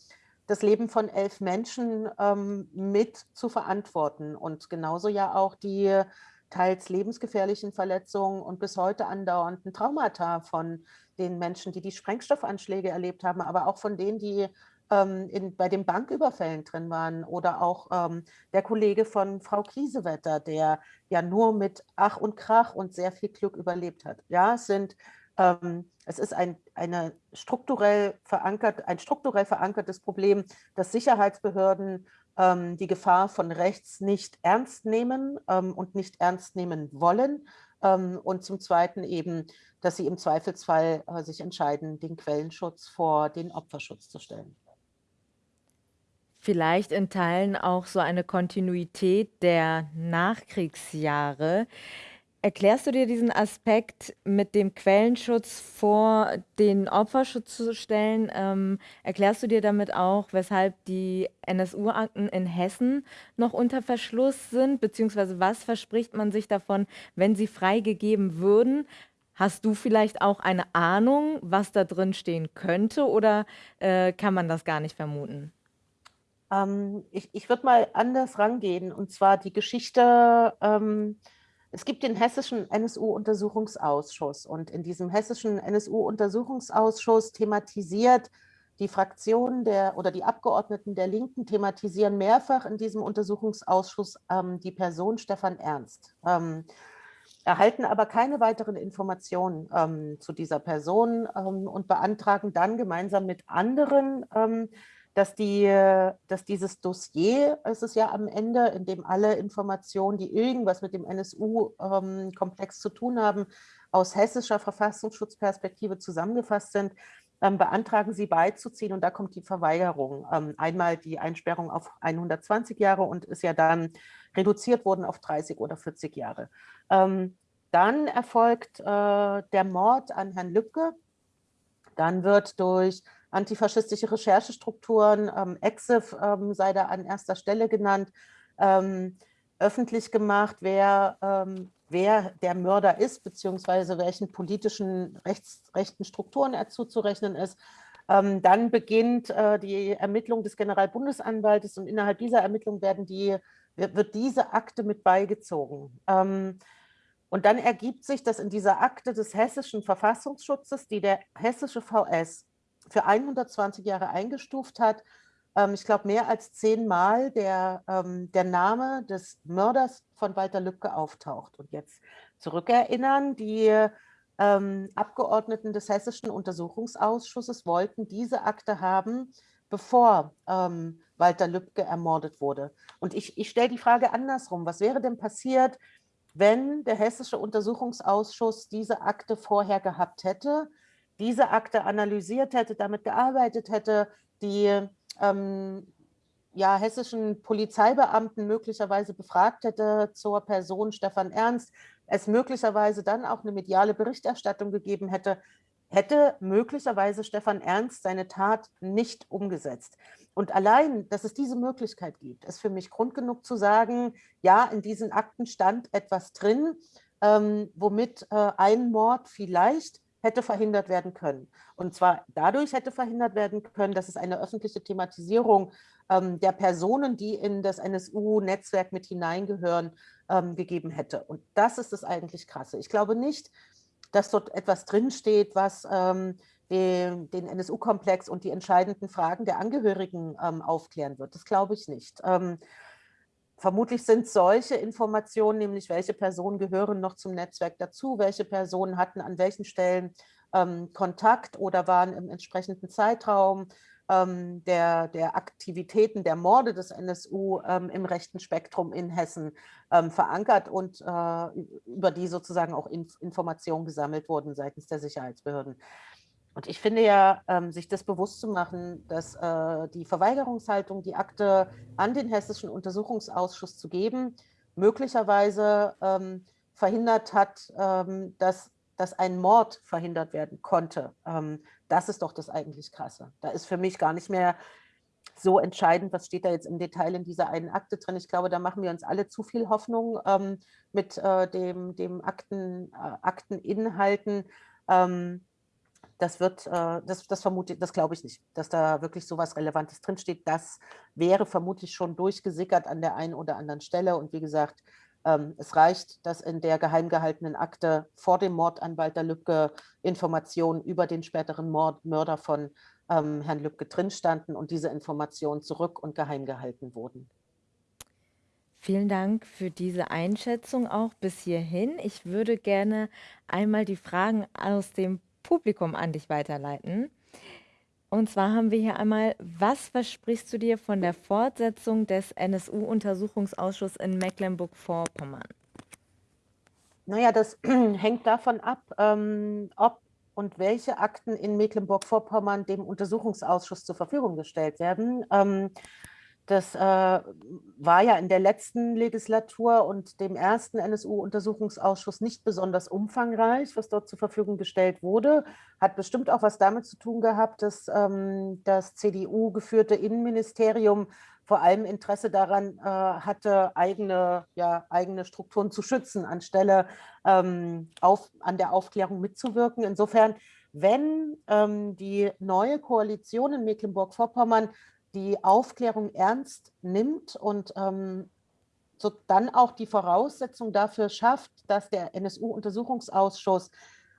das Leben von elf Menschen ähm, mit zu verantworten und genauso ja auch die teils lebensgefährlichen Verletzungen und bis heute andauernden Traumata von den Menschen, die die Sprengstoffanschläge erlebt haben, aber auch von denen, die ähm, in, bei den Banküberfällen drin waren oder auch ähm, der Kollege von Frau Kiesewetter, der ja nur mit Ach und Krach und sehr viel Glück überlebt hat. Ja, es sind es ist ein, eine strukturell verankert, ein strukturell verankertes Problem, dass Sicherheitsbehörden ähm, die Gefahr von rechts nicht ernst nehmen ähm, und nicht ernst nehmen wollen. Ähm, und zum Zweiten eben, dass sie im Zweifelsfall äh, sich entscheiden, den Quellenschutz vor den Opferschutz zu stellen vielleicht in Teilen auch so eine Kontinuität der Nachkriegsjahre. Erklärst du dir diesen Aspekt mit dem Quellenschutz vor den Opferschutz zu stellen? Ähm, erklärst du dir damit auch, weshalb die NSU-Akten in Hessen noch unter Verschluss sind? Beziehungsweise was verspricht man sich davon, wenn sie freigegeben würden? Hast du vielleicht auch eine Ahnung, was da drin stehen könnte oder äh, kann man das gar nicht vermuten? Ähm, ich ich würde mal anders rangehen, und zwar die Geschichte, ähm, es gibt den hessischen NSU-Untersuchungsausschuss und in diesem hessischen NSU-Untersuchungsausschuss thematisiert die Fraktionen der oder die Abgeordneten der Linken thematisieren mehrfach in diesem Untersuchungsausschuss ähm, die Person Stefan Ernst, ähm, erhalten aber keine weiteren Informationen ähm, zu dieser Person ähm, und beantragen dann gemeinsam mit anderen ähm, dass, die, dass dieses Dossier, es ist ja am Ende, in dem alle Informationen, die irgendwas mit dem NSU-Komplex ähm, zu tun haben, aus hessischer Verfassungsschutzperspektive zusammengefasst sind, ähm, beantragen sie beizuziehen und da kommt die Verweigerung. Ähm, einmal die Einsperrung auf 120 Jahre und ist ja dann reduziert worden auf 30 oder 40 Jahre. Dann erfolgt äh, der Mord an Herrn Lübcke. Dann wird durch antifaschistische Recherchestrukturen, ähm, EXIF ähm, sei da an erster Stelle genannt, ähm, öffentlich gemacht, wer, ähm, wer der Mörder ist, beziehungsweise welchen politischen rechts, rechten Strukturen er zuzurechnen ist. Ähm, dann beginnt äh, die Ermittlung des Generalbundesanwaltes und innerhalb dieser Ermittlung werden die, wird diese Akte mit beigezogen. Ähm, und dann ergibt sich, dass in dieser Akte des hessischen Verfassungsschutzes, die der hessische VS für 120 Jahre eingestuft hat. Ähm, ich glaube, mehr als zehnmal der, ähm, der Name des Mörders von Walter Lübcke auftaucht. Und jetzt zurückerinnern, die ähm, Abgeordneten des Hessischen Untersuchungsausschusses wollten diese Akte haben, bevor ähm, Walter Lübcke ermordet wurde. Und ich, ich stelle die Frage andersrum. Was wäre denn passiert, wenn der Hessische Untersuchungsausschuss diese Akte vorher gehabt hätte? Diese Akte analysiert hätte, damit gearbeitet hätte, die ähm, ja, hessischen Polizeibeamten möglicherweise befragt hätte zur Person Stefan Ernst, es möglicherweise dann auch eine mediale Berichterstattung gegeben hätte, hätte möglicherweise Stefan Ernst seine Tat nicht umgesetzt. Und allein, dass es diese Möglichkeit gibt, ist für mich Grund genug zu sagen, ja, in diesen Akten stand etwas drin, ähm, womit äh, ein Mord vielleicht hätte verhindert werden können. Und zwar dadurch hätte verhindert werden können, dass es eine öffentliche Thematisierung ähm, der Personen, die in das NSU-Netzwerk mit hineingehören, ähm, gegeben hätte. Und das ist das eigentlich Krasse. Ich glaube nicht, dass dort etwas drinsteht, was ähm, den, den NSU-Komplex und die entscheidenden Fragen der Angehörigen ähm, aufklären wird. Das glaube ich nicht. Vermutlich sind solche Informationen, nämlich welche Personen gehören noch zum Netzwerk dazu, welche Personen hatten an welchen Stellen ähm, Kontakt oder waren im entsprechenden Zeitraum ähm, der, der Aktivitäten der Morde des NSU ähm, im rechten Spektrum in Hessen ähm, verankert und äh, über die sozusagen auch Inf Informationen gesammelt wurden seitens der Sicherheitsbehörden. Und ich finde ja, ähm, sich das bewusst zu machen, dass äh, die Verweigerungshaltung, die Akte an den Hessischen Untersuchungsausschuss zu geben, möglicherweise ähm, verhindert hat, ähm, dass, dass ein Mord verhindert werden konnte. Ähm, das ist doch das eigentlich Krasse. Da ist für mich gar nicht mehr so entscheidend, was steht da jetzt im Detail in dieser einen Akte drin. Ich glaube, da machen wir uns alle zu viel Hoffnung ähm, mit äh, dem, dem Akten, äh, Akteninhalten. Das wird, äh, das, das vermute, das glaube ich nicht, dass da wirklich so was Relevantes drinsteht. Das wäre vermutlich schon durchgesickert an der einen oder anderen Stelle. Und wie gesagt, ähm, es reicht, dass in der geheim gehaltenen Akte vor dem Mord an Walter Lübcke Informationen über den späteren Mord, Mörder von ähm, Herrn Lübcke drin standen und diese Informationen zurück und geheim gehalten wurden. Vielen Dank für diese Einschätzung auch bis hierhin. Ich würde gerne einmal die Fragen aus dem Publikum an dich weiterleiten. Und zwar haben wir hier einmal, was versprichst du dir von der Fortsetzung des NSU-Untersuchungsausschusses in Mecklenburg-Vorpommern? Naja, das hängt davon ab, ähm, ob und welche Akten in Mecklenburg-Vorpommern dem Untersuchungsausschuss zur Verfügung gestellt werden. Ähm, das äh, war ja in der letzten Legislatur und dem ersten NSU-Untersuchungsausschuss nicht besonders umfangreich, was dort zur Verfügung gestellt wurde. Hat bestimmt auch was damit zu tun gehabt, dass ähm, das CDU-geführte Innenministerium vor allem Interesse daran äh, hatte, eigene, ja, eigene Strukturen zu schützen, anstelle ähm, auf, an der Aufklärung mitzuwirken. Insofern, wenn ähm, die neue Koalition in Mecklenburg-Vorpommern die Aufklärung ernst nimmt und ähm, so dann auch die Voraussetzung dafür schafft, dass der NSU-Untersuchungsausschuss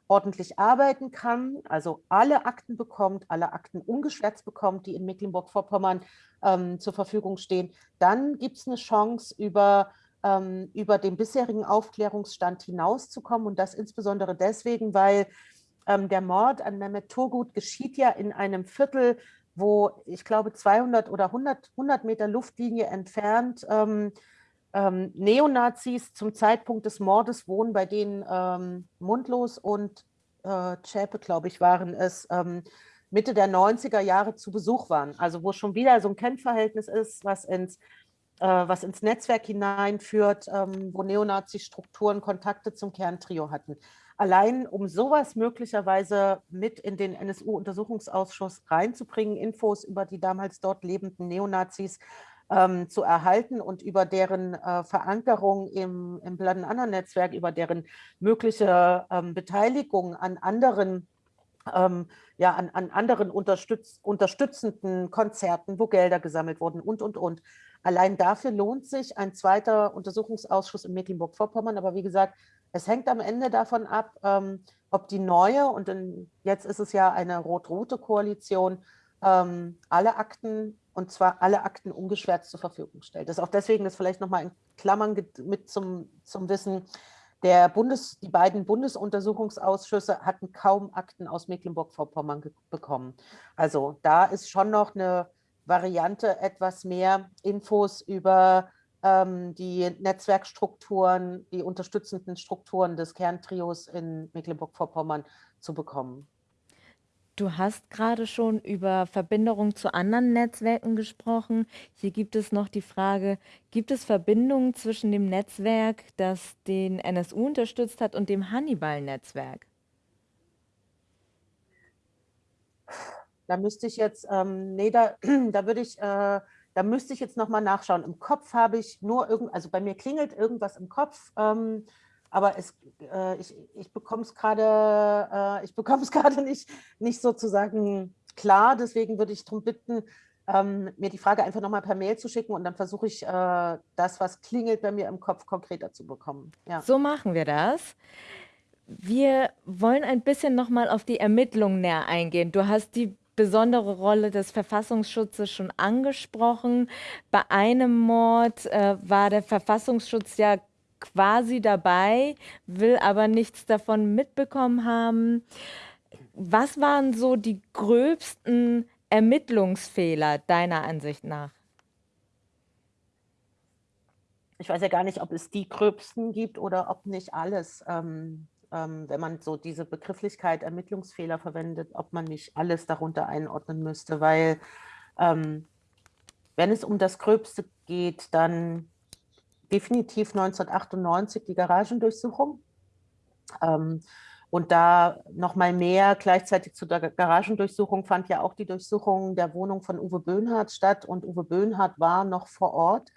ordentlich arbeiten kann, also alle Akten bekommt, alle Akten ungeschwärzt bekommt, die in Mecklenburg-Vorpommern ähm, zur Verfügung stehen, dann gibt es eine Chance, über, ähm, über den bisherigen Aufklärungsstand hinauszukommen. Und das insbesondere deswegen, weil ähm, der Mord an Mehmet Turgut geschieht ja in einem Viertel, wo ich glaube 200 oder 100, 100 Meter Luftlinie entfernt ähm, ähm, Neonazis zum Zeitpunkt des Mordes wohnen, bei denen ähm, Mundlos und äh, Zschäpe, glaube ich, waren es, ähm, Mitte der 90er Jahre zu Besuch waren. Also wo schon wieder so ein Kennverhältnis ist, was ins, äh, was ins Netzwerk hineinführt, ähm, wo Neonazi-Strukturen Kontakte zum Kerntrio hatten allein um sowas möglicherweise mit in den NSU-Untersuchungsausschuss reinzubringen, Infos über die damals dort lebenden Neonazis ähm, zu erhalten und über deren äh, Verankerung im, im Bladen-Anna-Netzwerk, über deren mögliche ähm, Beteiligung an anderen ähm, ja, an, an anderen unterstütz, unterstützenden Konzerten, wo Gelder gesammelt wurden und, und, und. Allein dafür lohnt sich ein zweiter Untersuchungsausschuss in Mecklenburg-Vorpommern. Aber wie gesagt, es hängt am Ende davon ab, ähm, ob die neue, und in, jetzt ist es ja eine rot-rote Koalition, ähm, alle Akten, und zwar alle Akten ungeschwärzt zur Verfügung stellt. Das ist auch deswegen, das vielleicht nochmal in Klammern mit zum, zum Wissen, der Bundes, die beiden Bundesuntersuchungsausschüsse hatten kaum Akten aus Mecklenburg-Vorpommern bekommen. Also da ist schon noch eine Variante, etwas mehr Infos über die Netzwerkstrukturen, die unterstützenden Strukturen des Kerntrios in Mecklenburg-Vorpommern zu bekommen. Du hast gerade schon über Verbindungen zu anderen Netzwerken gesprochen. Hier gibt es noch die Frage, gibt es Verbindungen zwischen dem Netzwerk, das den NSU unterstützt hat, und dem Hannibal-Netzwerk? Da müsste ich jetzt, ähm, nee, da, da würde ich, äh, da müsste ich jetzt nochmal nachschauen. Im Kopf habe ich nur irgend, also bei mir klingelt irgendwas im Kopf, ähm, aber es, äh, ich, ich bekomme es gerade, äh, nicht, nicht sozusagen klar. Deswegen würde ich darum bitten, ähm, mir die Frage einfach nochmal per Mail zu schicken und dann versuche ich, äh, das, was klingelt bei mir im Kopf, konkreter zu bekommen. Ja. So machen wir das. Wir wollen ein bisschen noch mal auf die Ermittlungen näher eingehen. Du hast die besondere Rolle des Verfassungsschutzes schon angesprochen. Bei einem Mord äh, war der Verfassungsschutz ja quasi dabei, will aber nichts davon mitbekommen haben. Was waren so die gröbsten Ermittlungsfehler deiner Ansicht nach? Ich weiß ja gar nicht, ob es die gröbsten gibt oder ob nicht alles. Ähm, ähm, wenn man so diese Begrifflichkeit Ermittlungsfehler verwendet, ob man nicht alles darunter einordnen müsste, weil ähm, wenn es um das Gröbste geht, dann definitiv 1998 die Garagendurchsuchung. Ähm, und da noch mal mehr, gleichzeitig zu der Garagendurchsuchung fand ja auch die Durchsuchung der Wohnung von Uwe Böhnhardt statt. Und Uwe Böhnhardt war noch vor Ort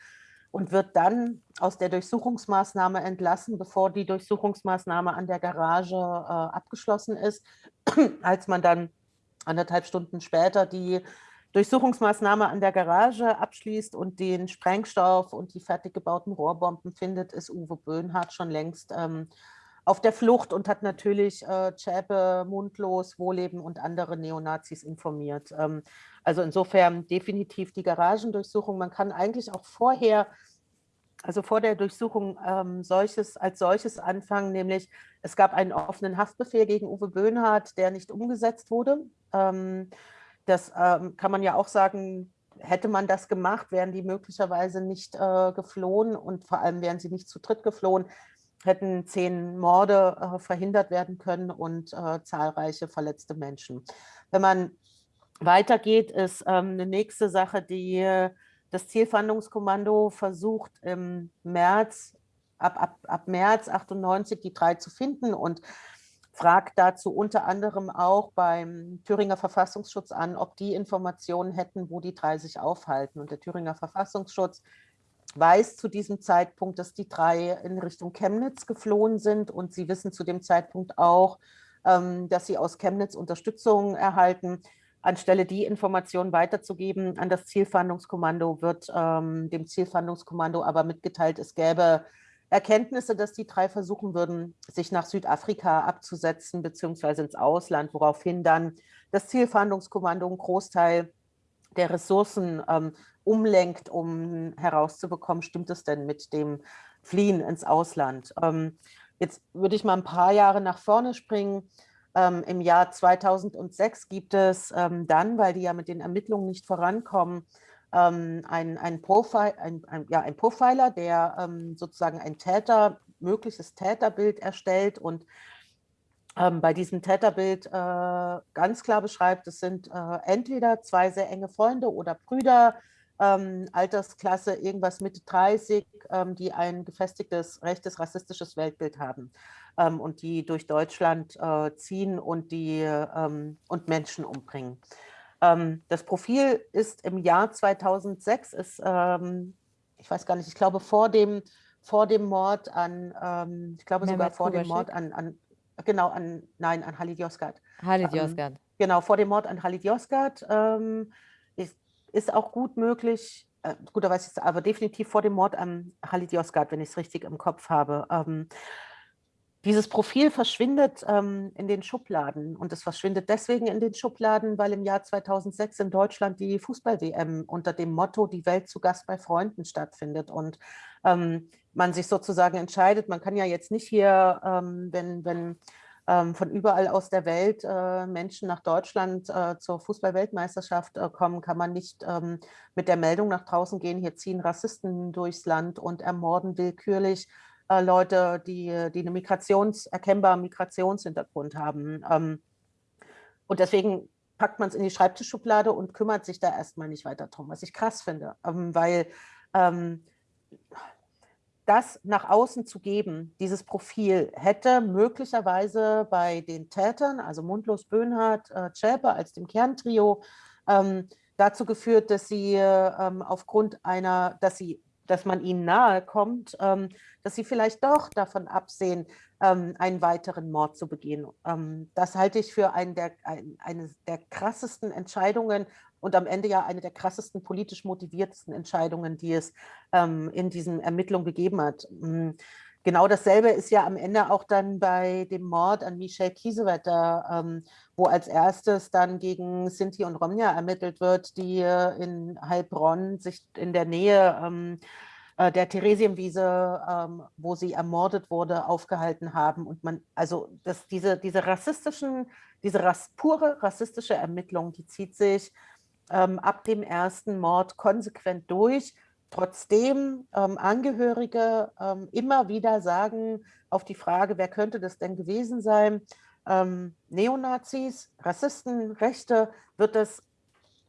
und wird dann aus der Durchsuchungsmaßnahme entlassen, bevor die Durchsuchungsmaßnahme an der Garage äh, abgeschlossen ist, als man dann anderthalb Stunden später die Durchsuchungsmaßnahme an der Garage abschließt und den Sprengstoff und die fertig gebauten Rohrbomben findet, ist Uwe Böhnhardt schon längst ähm, auf der Flucht und hat natürlich äh, Zschäpe, Mundlos, Wohleben und andere Neonazis informiert. Ähm, also insofern definitiv die Garagendurchsuchung. Man kann eigentlich auch vorher, also vor der Durchsuchung ähm, solches, als solches anfangen, nämlich es gab einen offenen Haftbefehl gegen Uwe Böhnhardt, der nicht umgesetzt wurde. Ähm, das ähm, kann man ja auch sagen, hätte man das gemacht, wären die möglicherweise nicht äh, geflohen und vor allem wären sie nicht zu dritt geflohen, hätten zehn Morde äh, verhindert werden können und äh, zahlreiche verletzte Menschen. Wenn man weitergeht, ist ähm, eine nächste Sache, die das Zielfahndungskommando versucht im März, ab, ab, ab März 98 die drei zu finden und fragt dazu unter anderem auch beim Thüringer Verfassungsschutz an, ob die Informationen hätten, wo die drei sich aufhalten. Und der Thüringer Verfassungsschutz weiß zu diesem Zeitpunkt, dass die drei in Richtung Chemnitz geflohen sind und sie wissen zu dem Zeitpunkt auch, ähm, dass sie aus Chemnitz Unterstützung erhalten. Anstelle die Informationen weiterzugeben an das Zielfahndungskommando, wird ähm, dem Zielfahndungskommando aber mitgeteilt, es gäbe Erkenntnisse, dass die drei versuchen würden, sich nach Südafrika abzusetzen, beziehungsweise ins Ausland, woraufhin dann das Zielfahndungskommando einen Großteil der Ressourcen ähm, umlenkt, um herauszubekommen, stimmt es denn mit dem Fliehen ins Ausland. Ähm, jetzt würde ich mal ein paar Jahre nach vorne springen. Ähm, Im Jahr 2006 gibt es ähm, dann, weil die ja mit den Ermittlungen nicht vorankommen, ähm, ein, ein, Profil, ein, ein, ja, ein Profiler, der ähm, sozusagen ein Täter, mögliches Täterbild erstellt und ähm, bei diesem Täterbild äh, ganz klar beschreibt, es sind äh, entweder zwei sehr enge Freunde oder Brüder, ähm, Altersklasse irgendwas Mitte 30, ähm, die ein gefestigtes rechtes rassistisches Weltbild haben ähm, und die durch Deutschland äh, ziehen und, die, ähm, und Menschen umbringen. Ähm, das Profil ist im Jahr 2006, ist, ähm, ich weiß gar nicht, ich glaube vor dem, vor dem Mord an, ähm, ich glaube sogar vor dem Mord an, an, genau, an, nein, an Halid Yozgat. Halid ähm, Yozgat. genau, vor dem Mord an Halid Yozgat ist, ist auch gut möglich, äh, gut, da weiß ich aber definitiv vor dem Mord an Halid Yozgat, wenn ich es richtig im Kopf habe. Ähm, dieses Profil verschwindet ähm, in den Schubladen und es verschwindet deswegen in den Schubladen, weil im Jahr 2006 in Deutschland die Fußball-WM unter dem Motto Die Welt zu Gast bei Freunden stattfindet. Und ähm, man sich sozusagen entscheidet, man kann ja jetzt nicht hier, ähm, wenn, wenn ähm, von überall aus der Welt äh, Menschen nach Deutschland äh, zur Fußball-Weltmeisterschaft äh, kommen, kann man nicht ähm, mit der Meldung nach draußen gehen, hier ziehen Rassisten durchs Land und ermorden willkürlich äh, Leute, die, die eine Migrations, erkennbaren Migrationshintergrund haben. Ähm, und deswegen packt man es in die Schreibtischschublade und kümmert sich da erstmal nicht weiter drum, was ich krass finde, ähm, weil ähm, das nach außen zu geben, dieses Profil, hätte möglicherweise bei den Tätern, also Mundlos Böhnhardt, äh, Schäpe als dem Kerntrio, ähm, dazu geführt, dass sie ähm, aufgrund einer, dass sie dass man ihnen nahe kommt, ähm, dass sie vielleicht doch davon absehen, ähm, einen weiteren Mord zu begehen. Ähm, das halte ich für einen der, ein, eine der krassesten Entscheidungen und am Ende ja eine der krassesten politisch motiviertesten Entscheidungen, die es in diesen Ermittlungen gegeben hat. Genau dasselbe ist ja am Ende auch dann bei dem Mord an Michel Kiesewetter, ähm, wo als erstes dann gegen Sinti und Romja ermittelt wird, die in Heilbronn sich in der Nähe ähm, äh, der Theresienwiese, ähm, wo sie ermordet wurde, aufgehalten haben. Und man, also das, diese, diese rassistischen, diese ras, pure rassistische Ermittlung, die zieht sich ähm, ab dem ersten Mord konsequent durch. Trotzdem ähm, Angehörige ähm, immer wieder sagen auf die Frage, wer könnte das denn gewesen sein, ähm, Neonazis, Rassisten, Rechte, wird das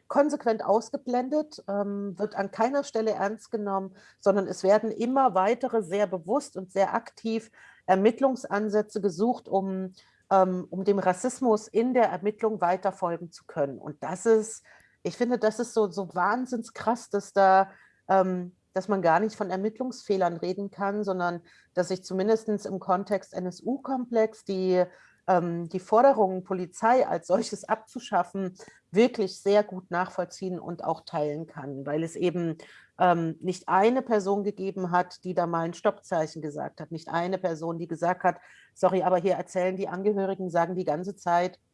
konsequent ausgeblendet, ähm, wird an keiner Stelle ernst genommen, sondern es werden immer weitere sehr bewusst und sehr aktiv Ermittlungsansätze gesucht, um, ähm, um dem Rassismus in der Ermittlung weiter folgen zu können. Und das ist, ich finde, das ist so, so wahnsinns krass, dass da dass man gar nicht von Ermittlungsfehlern reden kann, sondern dass sich zumindest im Kontext NSU-Komplex die ähm, die Forderungen, Polizei als solches abzuschaffen, wirklich sehr gut nachvollziehen und auch teilen kann, weil es eben ähm, nicht eine Person gegeben hat, die da mal ein Stoppzeichen gesagt hat, nicht eine Person, die gesagt hat, sorry, aber hier erzählen die Angehörigen, sagen die ganze Zeit, ähm,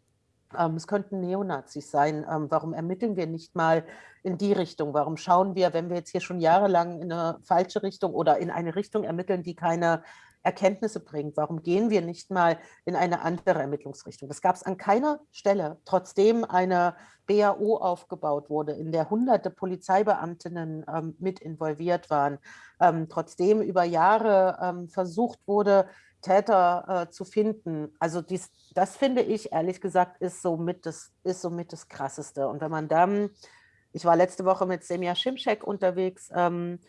es könnten Neonazis sein. Ähm, warum ermitteln wir nicht mal in die Richtung? Warum schauen wir, wenn wir jetzt hier schon jahrelang in eine falsche Richtung oder in eine Richtung ermitteln, die keine Erkenntnisse bringt. Warum gehen wir nicht mal in eine andere Ermittlungsrichtung? Das gab es an keiner Stelle, trotzdem eine BAO aufgebaut wurde, in der hunderte Polizeibeamtinnen ähm, mit involviert waren, ähm, trotzdem über Jahre ähm, versucht wurde, Täter äh, zu finden. Also dies, das finde ich, ehrlich gesagt, ist somit, das, ist somit das Krasseste. Und wenn man dann, ich war letzte Woche mit Semja Schimschek unterwegs, ähm,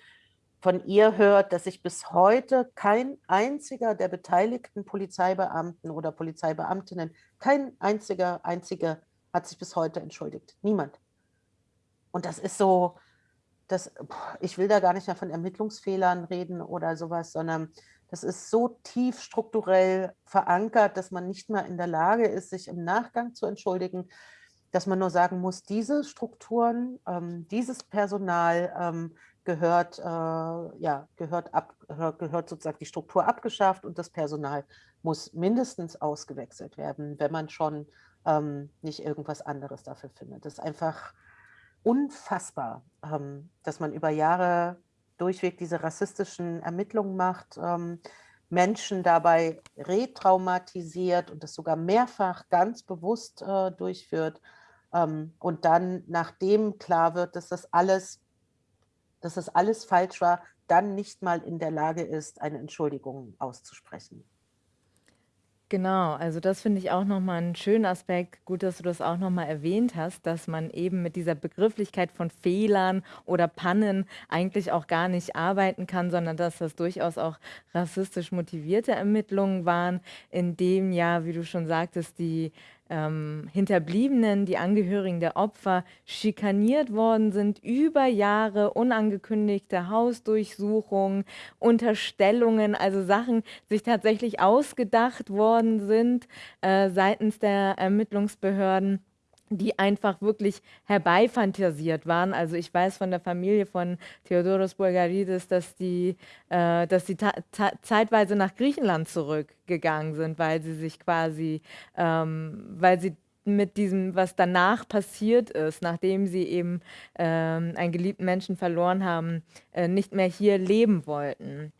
von ihr hört, dass sich bis heute kein einziger der beteiligten Polizeibeamten oder Polizeibeamtinnen, kein einziger, einziger hat sich bis heute entschuldigt. Niemand. Und das ist so, das, ich will da gar nicht mehr von Ermittlungsfehlern reden oder sowas, sondern das ist so tief strukturell verankert, dass man nicht mehr in der Lage ist, sich im Nachgang zu entschuldigen, dass man nur sagen muss, diese Strukturen, ähm, dieses Personal, ähm, gehört, äh, ja, gehört, ab, gehört sozusagen die Struktur abgeschafft und das Personal muss mindestens ausgewechselt werden, wenn man schon ähm, nicht irgendwas anderes dafür findet. Das ist einfach unfassbar, ähm, dass man über Jahre durchweg diese rassistischen Ermittlungen macht, ähm, Menschen dabei retraumatisiert und das sogar mehrfach ganz bewusst äh, durchführt. Ähm, und dann, nachdem klar wird, dass das alles dass das alles falsch war, dann nicht mal in der Lage ist, eine Entschuldigung auszusprechen. Genau, also das finde ich auch nochmal einen schönen Aspekt. Gut, dass du das auch nochmal erwähnt hast, dass man eben mit dieser Begrifflichkeit von Fehlern oder Pannen eigentlich auch gar nicht arbeiten kann, sondern dass das durchaus auch rassistisch motivierte Ermittlungen waren, in dem ja, wie du schon sagtest, die ähm, Hinterbliebenen, die Angehörigen der Opfer schikaniert worden sind, über Jahre unangekündigte Hausdurchsuchungen, Unterstellungen, also Sachen sich tatsächlich ausgedacht worden sind äh, seitens der Ermittlungsbehörden die einfach wirklich herbeifantasiert waren. Also ich weiß von der Familie von Theodoros Bulgaridis, dass die, äh, dass die zeitweise nach Griechenland zurückgegangen sind, weil sie sich quasi, ähm, weil sie mit diesem, was danach passiert ist, nachdem sie eben ähm, einen geliebten Menschen verloren haben, äh, nicht mehr hier leben wollten.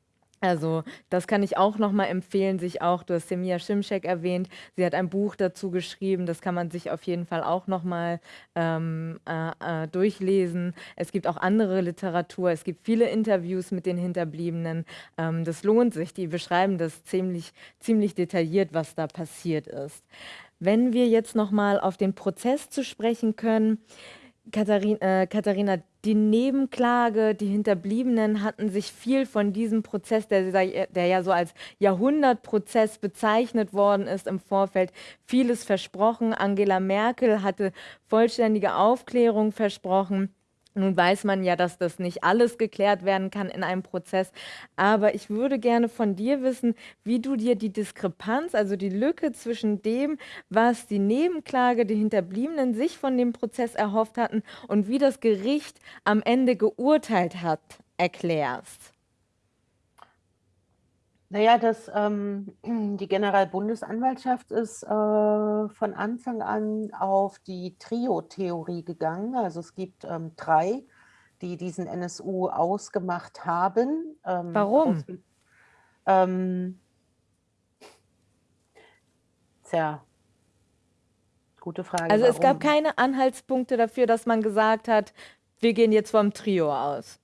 Also das kann ich auch nochmal empfehlen, sich auch, du hast Semia Schimschek erwähnt, sie hat ein Buch dazu geschrieben, das kann man sich auf jeden Fall auch nochmal ähm, äh, äh, durchlesen. Es gibt auch andere Literatur, es gibt viele Interviews mit den Hinterbliebenen, ähm, das lohnt sich, die beschreiben das ziemlich, ziemlich detailliert, was da passiert ist. Wenn wir jetzt nochmal auf den Prozess zu sprechen können, Katharin, äh, Katharina, die Nebenklage, die Hinterbliebenen hatten sich viel von diesem Prozess, der, der ja so als Jahrhundertprozess bezeichnet worden ist im Vorfeld, vieles versprochen. Angela Merkel hatte vollständige Aufklärung versprochen. Nun weiß man ja, dass das nicht alles geklärt werden kann in einem Prozess, aber ich würde gerne von dir wissen, wie du dir die Diskrepanz, also die Lücke zwischen dem, was die Nebenklage, die Hinterbliebenen sich von dem Prozess erhofft hatten und wie das Gericht am Ende geurteilt hat, erklärst. Naja, das, ähm, die Generalbundesanwaltschaft ist äh, von Anfang an auf die Trio-Theorie gegangen. Also es gibt ähm, drei, die diesen NSU ausgemacht haben. Ähm, Warum? Aus, ähm, tja, gute Frage. Also warum? es gab keine Anhaltspunkte dafür, dass man gesagt hat, wir gehen jetzt vom Trio aus.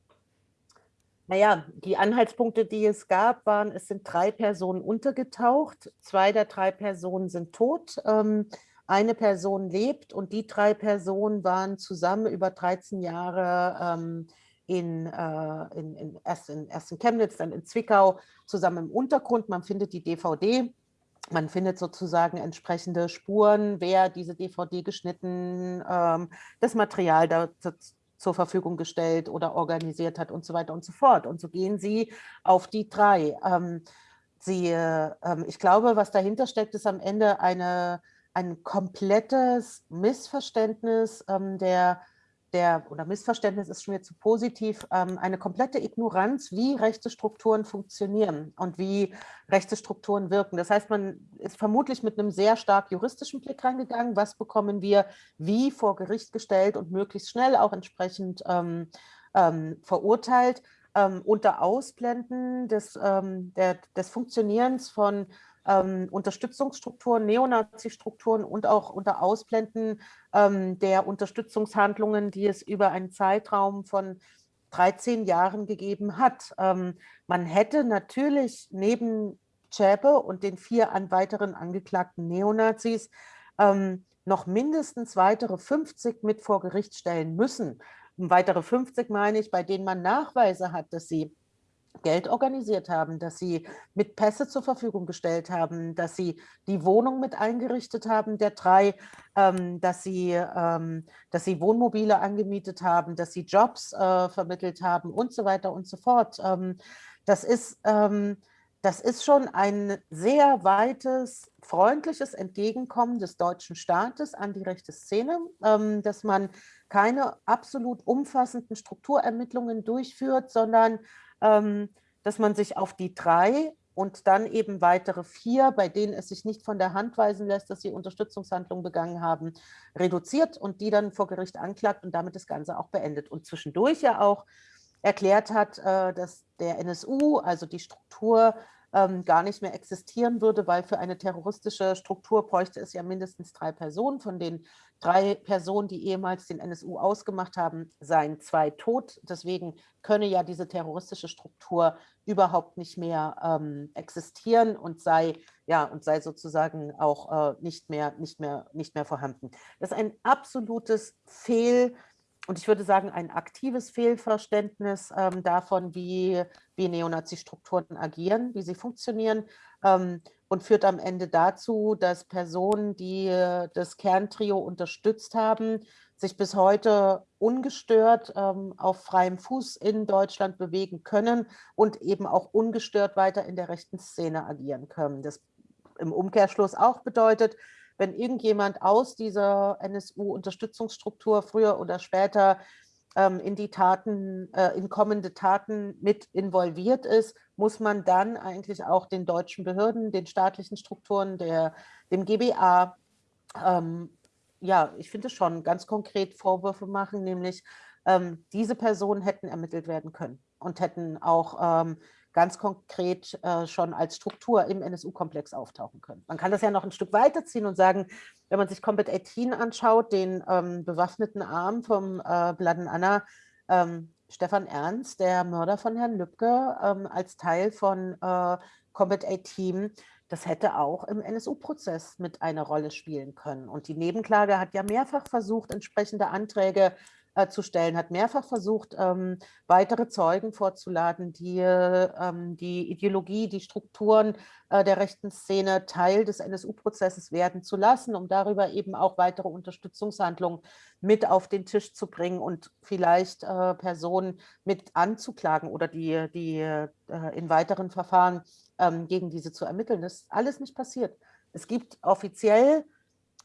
Naja, die Anhaltspunkte, die es gab, waren, es sind drei Personen untergetaucht, zwei der drei Personen sind tot, ähm, eine Person lebt und die drei Personen waren zusammen über 13 Jahre ähm, in, äh, in, in, erst, in, erst in Chemnitz, dann in Zwickau zusammen im Untergrund. Man findet die DVD, man findet sozusagen entsprechende Spuren, wer diese DVD geschnitten, ähm, das Material da, zur Verfügung gestellt oder organisiert hat und so weiter und so fort. Und so gehen sie auf die drei. Ähm, sie, äh, ich glaube, was dahinter steckt, ist am Ende eine, ein komplettes Missverständnis ähm, der der, oder Missverständnis ist schon wieder zu positiv, ähm, eine komplette Ignoranz, wie rechte Strukturen funktionieren und wie rechte Strukturen wirken. Das heißt, man ist vermutlich mit einem sehr stark juristischen Blick reingegangen, was bekommen wir wie vor Gericht gestellt und möglichst schnell auch entsprechend ähm, ähm, verurteilt, ähm, unter Ausblenden des, ähm, der, des Funktionierens von ähm, Unterstützungsstrukturen, Neonazi-Strukturen und auch unter Ausblenden ähm, der Unterstützungshandlungen, die es über einen Zeitraum von 13 Jahren gegeben hat. Ähm, man hätte natürlich neben Zschäpe und den vier an weiteren angeklagten Neonazis ähm, noch mindestens weitere 50 mit vor Gericht stellen müssen. Weitere 50 meine ich, bei denen man Nachweise hat, dass sie Geld organisiert haben, dass sie mit Pässe zur Verfügung gestellt haben, dass sie die Wohnung mit eingerichtet haben, der drei, ähm, dass, sie, ähm, dass sie Wohnmobile angemietet haben, dass sie Jobs äh, vermittelt haben und so weiter und so fort. Ähm, das, ist, ähm, das ist schon ein sehr weites, freundliches Entgegenkommen des deutschen Staates an die rechte Szene, ähm, dass man keine absolut umfassenden Strukturermittlungen durchführt, sondern dass man sich auf die drei und dann eben weitere vier, bei denen es sich nicht von der Hand weisen lässt, dass sie Unterstützungshandlungen begangen haben, reduziert und die dann vor Gericht anklagt und damit das Ganze auch beendet. Und zwischendurch ja auch erklärt hat, äh, dass der NSU, also die Struktur, ähm, gar nicht mehr existieren würde, weil für eine terroristische Struktur bräuchte es ja mindestens drei Personen. Von den drei Personen, die ehemals den NSU ausgemacht haben, seien zwei tot. Deswegen könne ja diese terroristische Struktur überhaupt nicht mehr ähm, existieren und sei, ja, und sei sozusagen auch äh, nicht, mehr, nicht, mehr, nicht mehr vorhanden. Das ist ein absolutes Fehl- und ich würde sagen, ein aktives Fehlverständnis ähm, davon, wie, wie Neonazi-Strukturen agieren, wie sie funktionieren ähm, und führt am Ende dazu, dass Personen, die äh, das Kerntrio unterstützt haben, sich bis heute ungestört ähm, auf freiem Fuß in Deutschland bewegen können und eben auch ungestört weiter in der rechten Szene agieren können. Das im Umkehrschluss auch bedeutet, wenn irgendjemand aus dieser NSU-Unterstützungsstruktur früher oder später in die Taten, äh, in kommende Taten mit involviert ist, muss man dann eigentlich auch den deutschen Behörden, den staatlichen Strukturen, der, dem GBA, ähm, ja, ich finde schon ganz konkret Vorwürfe machen, nämlich ähm, diese Personen hätten ermittelt werden können und hätten auch ähm, ganz konkret äh, schon als Struktur im NSU-Komplex auftauchen können. Man kann das ja noch ein Stück weiterziehen und sagen, wenn man sich Combat 18 anschaut, den ähm, bewaffneten Arm vom äh, Bladen Anna, ähm, Stefan Ernst, der Mörder von Herrn Lübcke, ähm, als Teil von äh, Combat 18, das hätte auch im NSU-Prozess mit einer Rolle spielen können. Und die Nebenklage hat ja mehrfach versucht, entsprechende Anträge äh, zu stellen, hat mehrfach versucht, ähm, weitere Zeugen vorzuladen, die ähm, die Ideologie, die Strukturen äh, der rechten Szene Teil des NSU-Prozesses werden zu lassen, um darüber eben auch weitere Unterstützungshandlungen mit auf den Tisch zu bringen und vielleicht äh, Personen mit anzuklagen oder die, die äh, in weiteren Verfahren ähm, gegen diese zu ermitteln. Das ist alles nicht passiert. Es gibt offiziell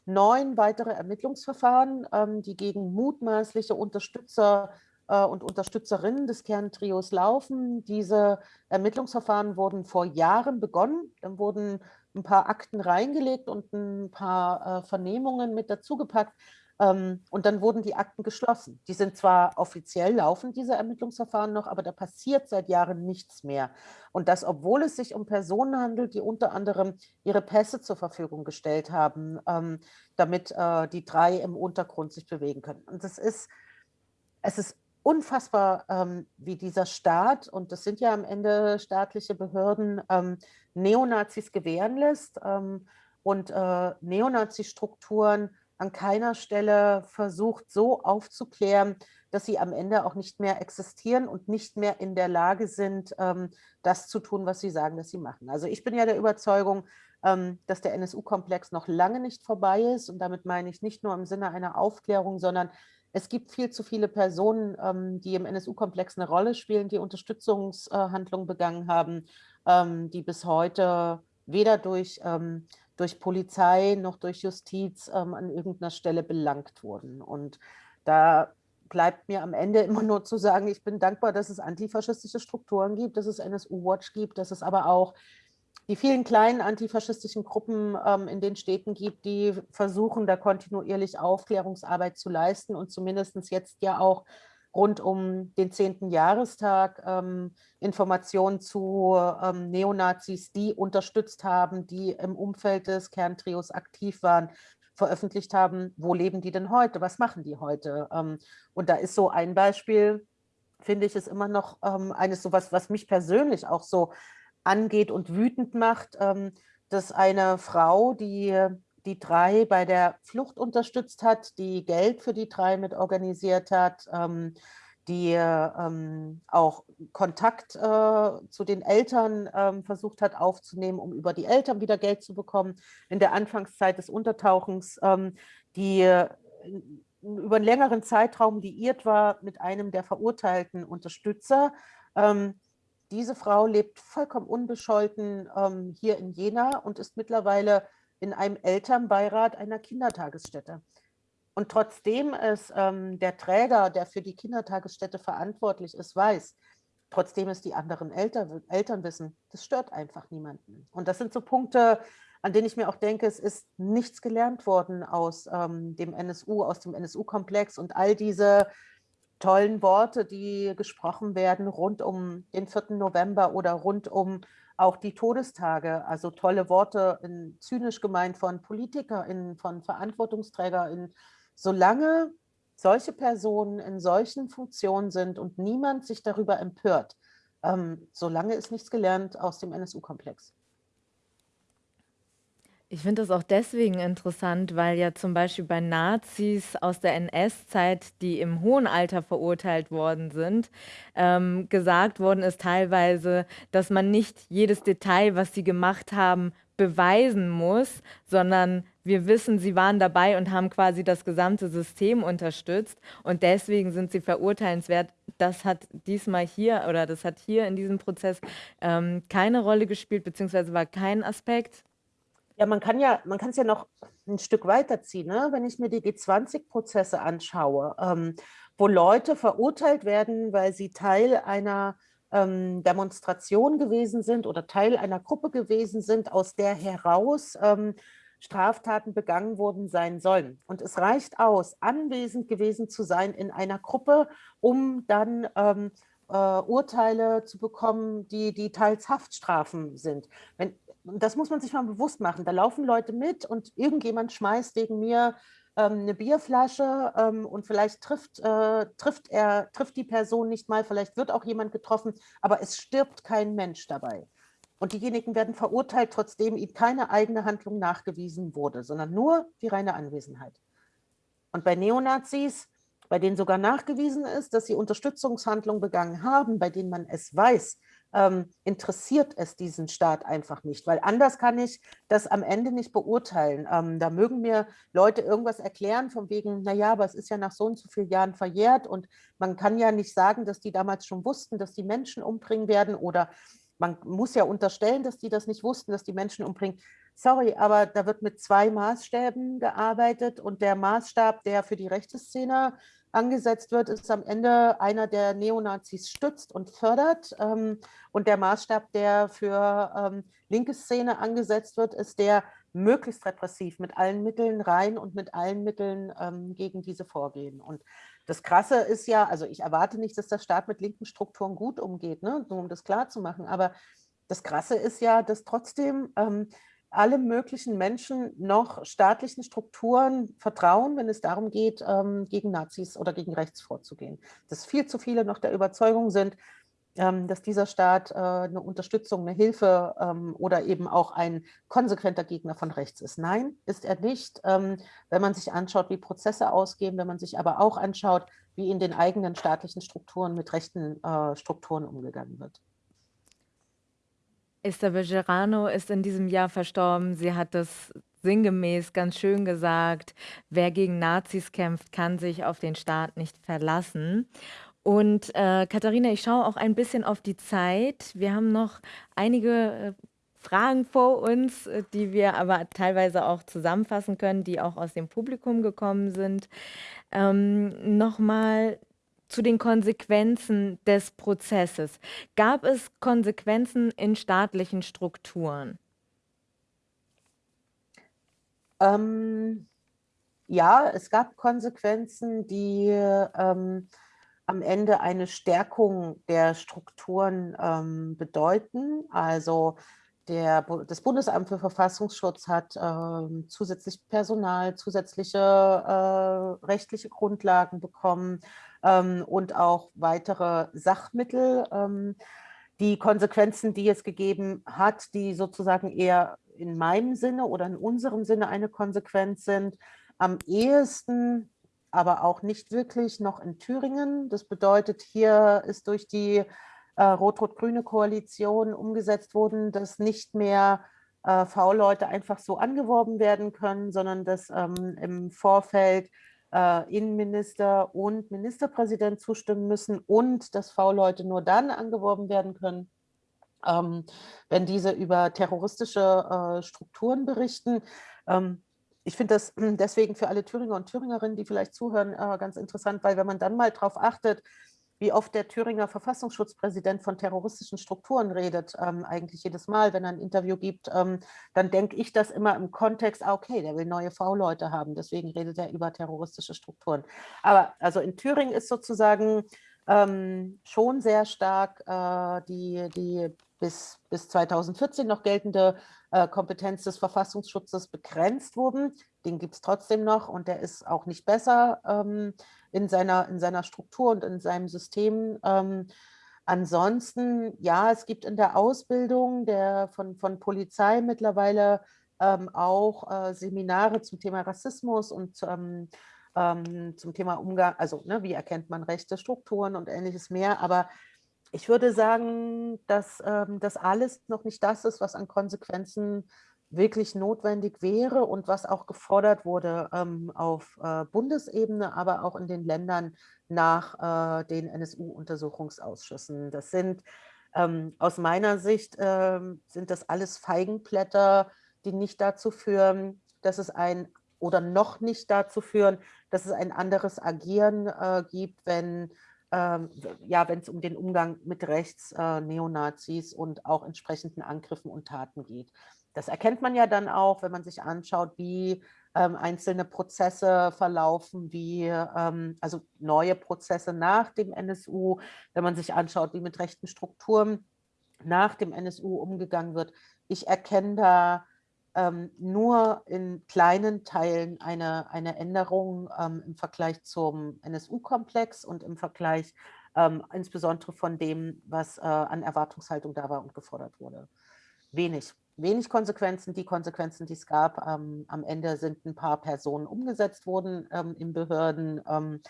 neun weitere Ermittlungsverfahren, ähm, die gegen mutmaßliche Unterstützer äh, und Unterstützerinnen des Kerntrios laufen. Diese Ermittlungsverfahren wurden vor Jahren begonnen. Dann wurden ein paar Akten reingelegt und ein paar äh, Vernehmungen mit dazugepackt. Ähm, und dann wurden die Akten geschlossen. Die sind zwar offiziell laufen, diese Ermittlungsverfahren noch, aber da passiert seit Jahren nichts mehr. Und das, obwohl es sich um Personen handelt, die unter anderem ihre Pässe zur Verfügung gestellt haben, ähm, damit äh, die drei im Untergrund sich bewegen können. Und es ist, es ist unfassbar, ähm, wie dieser Staat, und das sind ja am Ende staatliche Behörden, Neonazis gewähren lässt und äh, Neonazi-Strukturen an keiner Stelle versucht, so aufzuklären, dass sie am Ende auch nicht mehr existieren und nicht mehr in der Lage sind, ähm, das zu tun, was sie sagen, dass sie machen. Also ich bin ja der Überzeugung, ähm, dass der NSU-Komplex noch lange nicht vorbei ist. Und damit meine ich nicht nur im Sinne einer Aufklärung, sondern es gibt viel zu viele Personen, ähm, die im NSU-Komplex eine Rolle spielen, die Unterstützungshandlungen begangen haben, die bis heute weder durch durch Polizei noch durch Justiz ähm, an irgendeiner Stelle belangt wurden. Und da bleibt mir am Ende immer nur zu sagen, ich bin dankbar, dass es antifaschistische Strukturen gibt, dass es NSU-Watch gibt, dass es aber auch die vielen kleinen antifaschistischen Gruppen ähm, in den Städten gibt, die versuchen, da kontinuierlich Aufklärungsarbeit zu leisten und zumindest jetzt ja auch rund um den 10. Jahrestag ähm, Informationen zu ähm, Neonazis, die unterstützt haben, die im Umfeld des Kerntrios aktiv waren, veröffentlicht haben, wo leben die denn heute, was machen die heute? Ähm, und da ist so ein Beispiel, finde ich, ist immer noch ähm, eines so was, was mich persönlich auch so angeht und wütend macht, ähm, dass eine Frau, die die drei bei der Flucht unterstützt hat, die Geld für die drei mit organisiert hat, ähm, die ähm, auch Kontakt äh, zu den Eltern ähm, versucht hat aufzunehmen, um über die Eltern wieder Geld zu bekommen. In der Anfangszeit des Untertauchens, ähm, die äh, über einen längeren Zeitraum liiert war mit einem der verurteilten Unterstützer. Ähm, diese Frau lebt vollkommen unbescholten ähm, hier in Jena und ist mittlerweile in einem Elternbeirat einer Kindertagesstätte. Und trotzdem es ähm, der Träger, der für die Kindertagesstätte verantwortlich ist, weiß, trotzdem es die anderen Eltern, Eltern wissen, das stört einfach niemanden. Und das sind so Punkte, an denen ich mir auch denke, es ist nichts gelernt worden aus ähm, dem NSU, aus dem NSU-Komplex und all diese tollen Worte, die gesprochen werden rund um den 4. November oder rund um auch die Todestage, also tolle Worte, in, zynisch gemeint von PolitikerInnen, von VerantwortungsträgerInnen. Solange solche Personen in solchen Funktionen sind und niemand sich darüber empört, ähm, solange ist nichts gelernt aus dem NSU-Komplex. Ich finde das auch deswegen interessant, weil ja zum Beispiel bei Nazis aus der NS-Zeit, die im hohen Alter verurteilt worden sind, ähm, gesagt worden ist teilweise, dass man nicht jedes Detail, was sie gemacht haben, beweisen muss, sondern wir wissen, sie waren dabei und haben quasi das gesamte System unterstützt und deswegen sind sie verurteilenswert. Das hat diesmal hier oder das hat hier in diesem Prozess ähm, keine Rolle gespielt, beziehungsweise war kein Aspekt. Ja, man kann ja, man kann es ja noch ein Stück weiterziehen, ne? wenn ich mir die G20-Prozesse anschaue, ähm, wo Leute verurteilt werden, weil sie Teil einer ähm, Demonstration gewesen sind oder Teil einer Gruppe gewesen sind, aus der heraus ähm, Straftaten begangen worden sein sollen. Und es reicht aus, anwesend gewesen zu sein in einer Gruppe, um dann ähm, äh, Urteile zu bekommen, die, die teils Haftstrafen sind. Wenn, das muss man sich mal bewusst machen. Da laufen Leute mit und irgendjemand schmeißt wegen mir ähm, eine Bierflasche ähm, und vielleicht trifft, äh, trifft, er, trifft die Person nicht mal, vielleicht wird auch jemand getroffen, aber es stirbt kein Mensch dabei. Und diejenigen werden verurteilt, trotzdem ihnen keine eigene Handlung nachgewiesen wurde, sondern nur die reine Anwesenheit. Und bei Neonazis, bei denen sogar nachgewiesen ist, dass sie Unterstützungshandlungen begangen haben, bei denen man es weiß, ähm, interessiert es diesen Staat einfach nicht, weil anders kann ich das am Ende nicht beurteilen. Ähm, da mögen mir Leute irgendwas erklären von wegen, naja, aber es ist ja nach so und so vielen Jahren verjährt und man kann ja nicht sagen, dass die damals schon wussten, dass die Menschen umbringen werden oder man muss ja unterstellen, dass die das nicht wussten, dass die Menschen umbringen. Sorry, aber da wird mit zwei Maßstäben gearbeitet und der Maßstab, der für die rechte Szene angesetzt wird, ist am Ende einer, der Neonazis stützt und fördert. Ähm, und der Maßstab, der für ähm, linke Szene angesetzt wird, ist der möglichst repressiv mit allen Mitteln rein und mit allen Mitteln ähm, gegen diese vorgehen. Und das Krasse ist ja, also ich erwarte nicht, dass der Staat mit linken Strukturen gut umgeht, ne, nur um das klar zu machen, aber das Krasse ist ja, dass trotzdem ähm, alle möglichen Menschen noch staatlichen Strukturen vertrauen, wenn es darum geht, ähm, gegen Nazis oder gegen rechts vorzugehen. Dass viel zu viele noch der Überzeugung sind, ähm, dass dieser Staat äh, eine Unterstützung, eine Hilfe ähm, oder eben auch ein konsequenter Gegner von rechts ist. Nein, ist er nicht. Wenn man sich anschaut, wie Prozesse ausgehen, wenn man sich aber auch anschaut, wie in den eigenen staatlichen Strukturen mit rechten äh, Strukturen umgegangen wird. Esther Bejerano ist in diesem Jahr verstorben. Sie hat das sinngemäß ganz schön gesagt, wer gegen Nazis kämpft, kann sich auf den Staat nicht verlassen. Und äh, Katharina, ich schaue auch ein bisschen auf die Zeit. Wir haben noch einige äh, Fragen vor uns, äh, die wir aber teilweise auch zusammenfassen können, die auch aus dem Publikum gekommen sind. Ähm, Nochmal zu den Konsequenzen des Prozesses. Gab es Konsequenzen in staatlichen Strukturen? Ähm, ja, es gab Konsequenzen, die ähm, am Ende eine Stärkung der Strukturen ähm, bedeuten. Also der, das Bundesamt für Verfassungsschutz hat äh, zusätzlich Personal, zusätzliche äh, rechtliche Grundlagen bekommen ähm, und auch weitere Sachmittel. Ähm, die Konsequenzen, die es gegeben hat, die sozusagen eher in meinem Sinne oder in unserem Sinne eine Konsequenz sind, am ehesten, aber auch nicht wirklich noch in Thüringen. Das bedeutet, hier ist durch die äh, rot-rot-grüne Koalition umgesetzt worden, dass nicht mehr äh, V-Leute einfach so angeworben werden können, sondern dass ähm, im Vorfeld äh, Innenminister und Ministerpräsident zustimmen müssen und dass V-Leute nur dann angeworben werden können, ähm, wenn diese über terroristische äh, Strukturen berichten. Ähm, ich finde das deswegen für alle Thüringer und Thüringerinnen, die vielleicht zuhören, äh, ganz interessant, weil wenn man dann mal darauf achtet, wie oft der Thüringer Verfassungsschutzpräsident von terroristischen Strukturen redet, ähm, eigentlich jedes Mal, wenn er ein Interview gibt, ähm, dann denke ich das immer im Kontext, ah, okay, der will neue V-Leute haben, deswegen redet er über terroristische Strukturen. Aber also in Thüringen ist sozusagen ähm, schon sehr stark äh, die, die bis, bis 2014 noch geltende äh, Kompetenz des Verfassungsschutzes begrenzt wurden. Den gibt es trotzdem noch und der ist auch nicht besser ähm, in, seiner, in seiner Struktur und in seinem System. Ähm, ansonsten, ja, es gibt in der Ausbildung der, von, von Polizei mittlerweile ähm, auch äh, Seminare zum Thema Rassismus und ähm, ähm, zum Thema Umgang, also ne, wie erkennt man rechte Strukturen und ähnliches mehr. Aber ich würde sagen, dass ähm, das alles noch nicht das ist, was an Konsequenzen wirklich notwendig wäre und was auch gefordert wurde ähm, auf äh, Bundesebene, aber auch in den Ländern nach äh, den NSU-Untersuchungsausschüssen. Das sind ähm, aus meiner Sicht ähm, sind das alles Feigenblätter, die nicht dazu führen, dass es ein oder noch nicht dazu führen, dass es ein anderes Agieren äh, gibt, wenn ähm, ja, wenn es um den Umgang mit Rechts, äh, Neonazis und auch entsprechenden Angriffen und Taten geht. Das erkennt man ja dann auch, wenn man sich anschaut, wie ähm, einzelne Prozesse verlaufen, wie ähm, also neue Prozesse nach dem NSU, wenn man sich anschaut, wie mit rechten Strukturen nach dem NSU umgegangen wird. Ich erkenne da ähm, nur in kleinen Teilen eine, eine Änderung ähm, im Vergleich zum NSU-Komplex und im Vergleich ähm, insbesondere von dem, was äh, an Erwartungshaltung da war und gefordert wurde. Wenig. Wenig Konsequenzen. Die Konsequenzen, die es gab, ähm, am Ende sind ein paar Personen umgesetzt worden ähm, in Behörden. Ähm,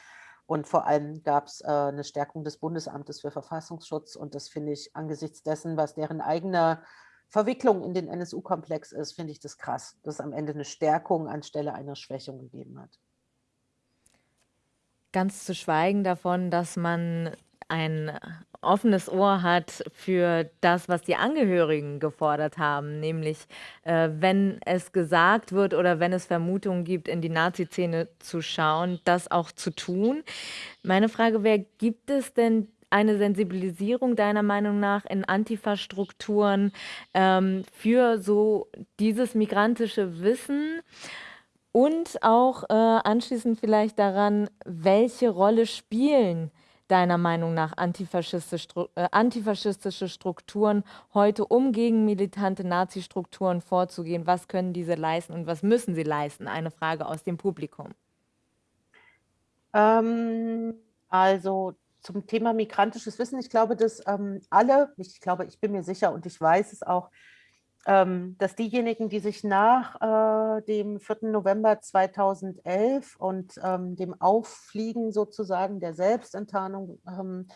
und vor allem gab es äh, eine Stärkung des Bundesamtes für Verfassungsschutz. Und das finde ich angesichts dessen, was deren eigener Verwicklung in den NSU-Komplex ist, finde ich das krass, dass es am Ende eine Stärkung anstelle einer Schwächung gegeben hat. Ganz zu schweigen davon, dass man ein offenes Ohr hat für das, was die Angehörigen gefordert haben, nämlich, äh, wenn es gesagt wird oder wenn es Vermutungen gibt, in die Nazi-Szene zu schauen, das auch zu tun. Meine Frage wäre, gibt es denn eine Sensibilisierung deiner Meinung nach in Antifa-Strukturen, ähm, für so dieses migrantische Wissen? Und auch, äh, anschließend vielleicht daran, welche Rolle spielen deiner Meinung nach äh, antifaschistische Strukturen heute, um gegen militante Nazi-Strukturen vorzugehen? Was können diese leisten und was müssen sie leisten? Eine Frage aus dem Publikum. Ähm, also zum Thema migrantisches Wissen. Ich glaube, dass ähm, alle, ich glaube, ich bin mir sicher und ich weiß es auch, dass diejenigen, die sich nach äh, dem 4. November 2011 und ähm, dem Auffliegen sozusagen der Selbstenttarnung ähm,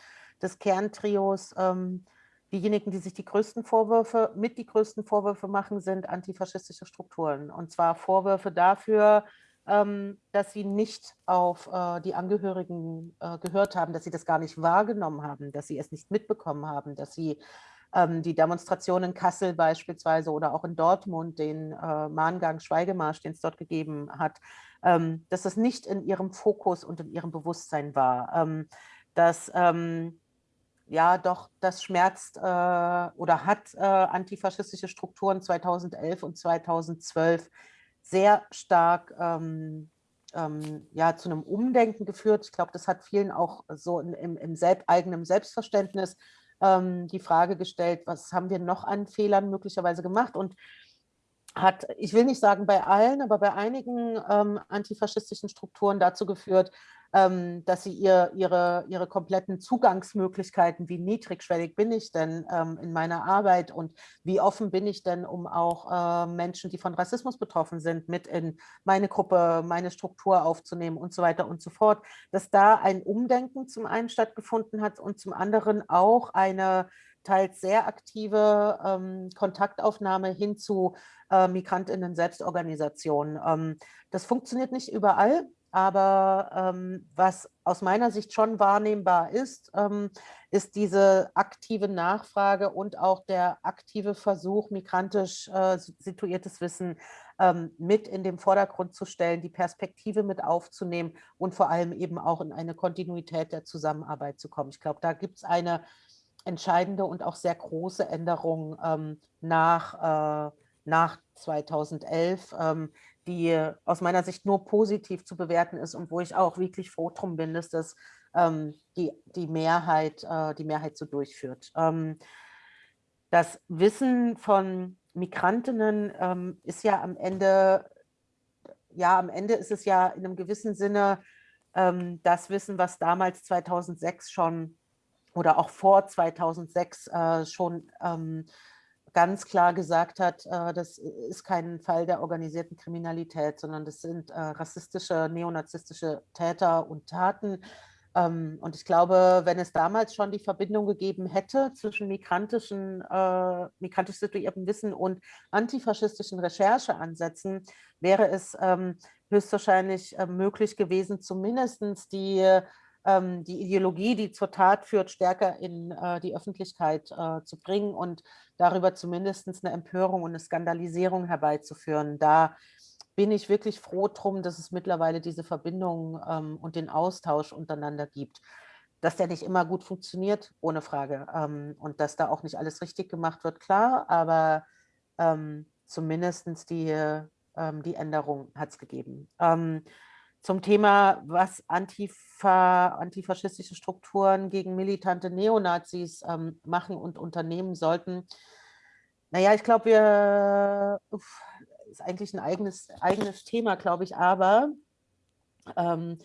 des Kerntrios, ähm, diejenigen, die sich die größten Vorwürfe, mit die größten Vorwürfe machen, sind antifaschistische Strukturen. Und zwar Vorwürfe dafür, ähm, dass sie nicht auf äh, die Angehörigen äh, gehört haben, dass sie das gar nicht wahrgenommen haben, dass sie es nicht mitbekommen haben, dass sie ähm, die Demonstration in Kassel beispielsweise oder auch in Dortmund, den äh, Mahngang Schweigemarsch, den es dort gegeben hat, ähm, dass das nicht in ihrem Fokus und in ihrem Bewusstsein war. Ähm, dass ähm, ja doch, das schmerzt äh, oder hat äh, antifaschistische Strukturen 2011 und 2012 sehr stark ähm, ähm, ja, zu einem Umdenken geführt. Ich glaube, das hat vielen auch so in, im, im selb eigenen Selbstverständnis ähm, die Frage gestellt, was haben wir noch an Fehlern möglicherweise gemacht? Und hat, ich will nicht sagen bei allen, aber bei einigen ähm, antifaschistischen Strukturen dazu geführt, ähm, dass sie ihr, ihre, ihre kompletten Zugangsmöglichkeiten, wie niedrigschwellig bin ich denn ähm, in meiner Arbeit und wie offen bin ich denn, um auch äh, Menschen, die von Rassismus betroffen sind, mit in meine Gruppe, meine Struktur aufzunehmen und so weiter und so fort, dass da ein Umdenken zum einen stattgefunden hat und zum anderen auch eine teils sehr aktive ähm, Kontaktaufnahme hin zu äh, Migrantinnen-Selbstorganisationen. Ähm, das funktioniert nicht überall, aber ähm, was aus meiner Sicht schon wahrnehmbar ist, ähm, ist diese aktive Nachfrage und auch der aktive Versuch, migrantisch äh, situiertes Wissen ähm, mit in den Vordergrund zu stellen, die Perspektive mit aufzunehmen und vor allem eben auch in eine Kontinuität der Zusammenarbeit zu kommen. Ich glaube, da gibt es eine entscheidende und auch sehr große Änderung ähm, nach, äh, nach 2011, ähm, die aus meiner Sicht nur positiv zu bewerten ist und wo ich auch wirklich froh drum bin, dass das ähm, die, die, Mehrheit, äh, die Mehrheit so durchführt. Ähm, das Wissen von Migrantinnen ähm, ist ja am Ende, ja, am Ende ist es ja in einem gewissen Sinne ähm, das Wissen, was damals 2006 schon oder auch vor 2006 äh, schon ähm, ganz klar gesagt hat, äh, das ist kein Fall der organisierten Kriminalität, sondern das sind äh, rassistische, neonazistische Täter und Taten. Ähm, und ich glaube, wenn es damals schon die Verbindung gegeben hätte zwischen migrantischen, äh, migrantisch situiertem Wissen und antifaschistischen Rechercheansätzen, wäre es ähm, höchstwahrscheinlich möglich gewesen, zumindest die ähm, die Ideologie, die zur Tat führt, stärker in äh, die Öffentlichkeit äh, zu bringen und darüber zumindest eine Empörung und eine Skandalisierung herbeizuführen. Da bin ich wirklich froh drum, dass es mittlerweile diese Verbindung ähm, und den Austausch untereinander gibt. Dass der nicht immer gut funktioniert, ohne Frage. Ähm, und dass da auch nicht alles richtig gemacht wird, klar, aber ähm, zumindest die, ähm, die Änderung hat es gegeben. Zum Thema, was Antifa, antifaschistische Strukturen gegen militante Neonazis ähm, machen und unternehmen sollten. Naja, ich glaube, wir uff, ist eigentlich ein eigenes, eigenes Thema, glaube ich, aber ähm,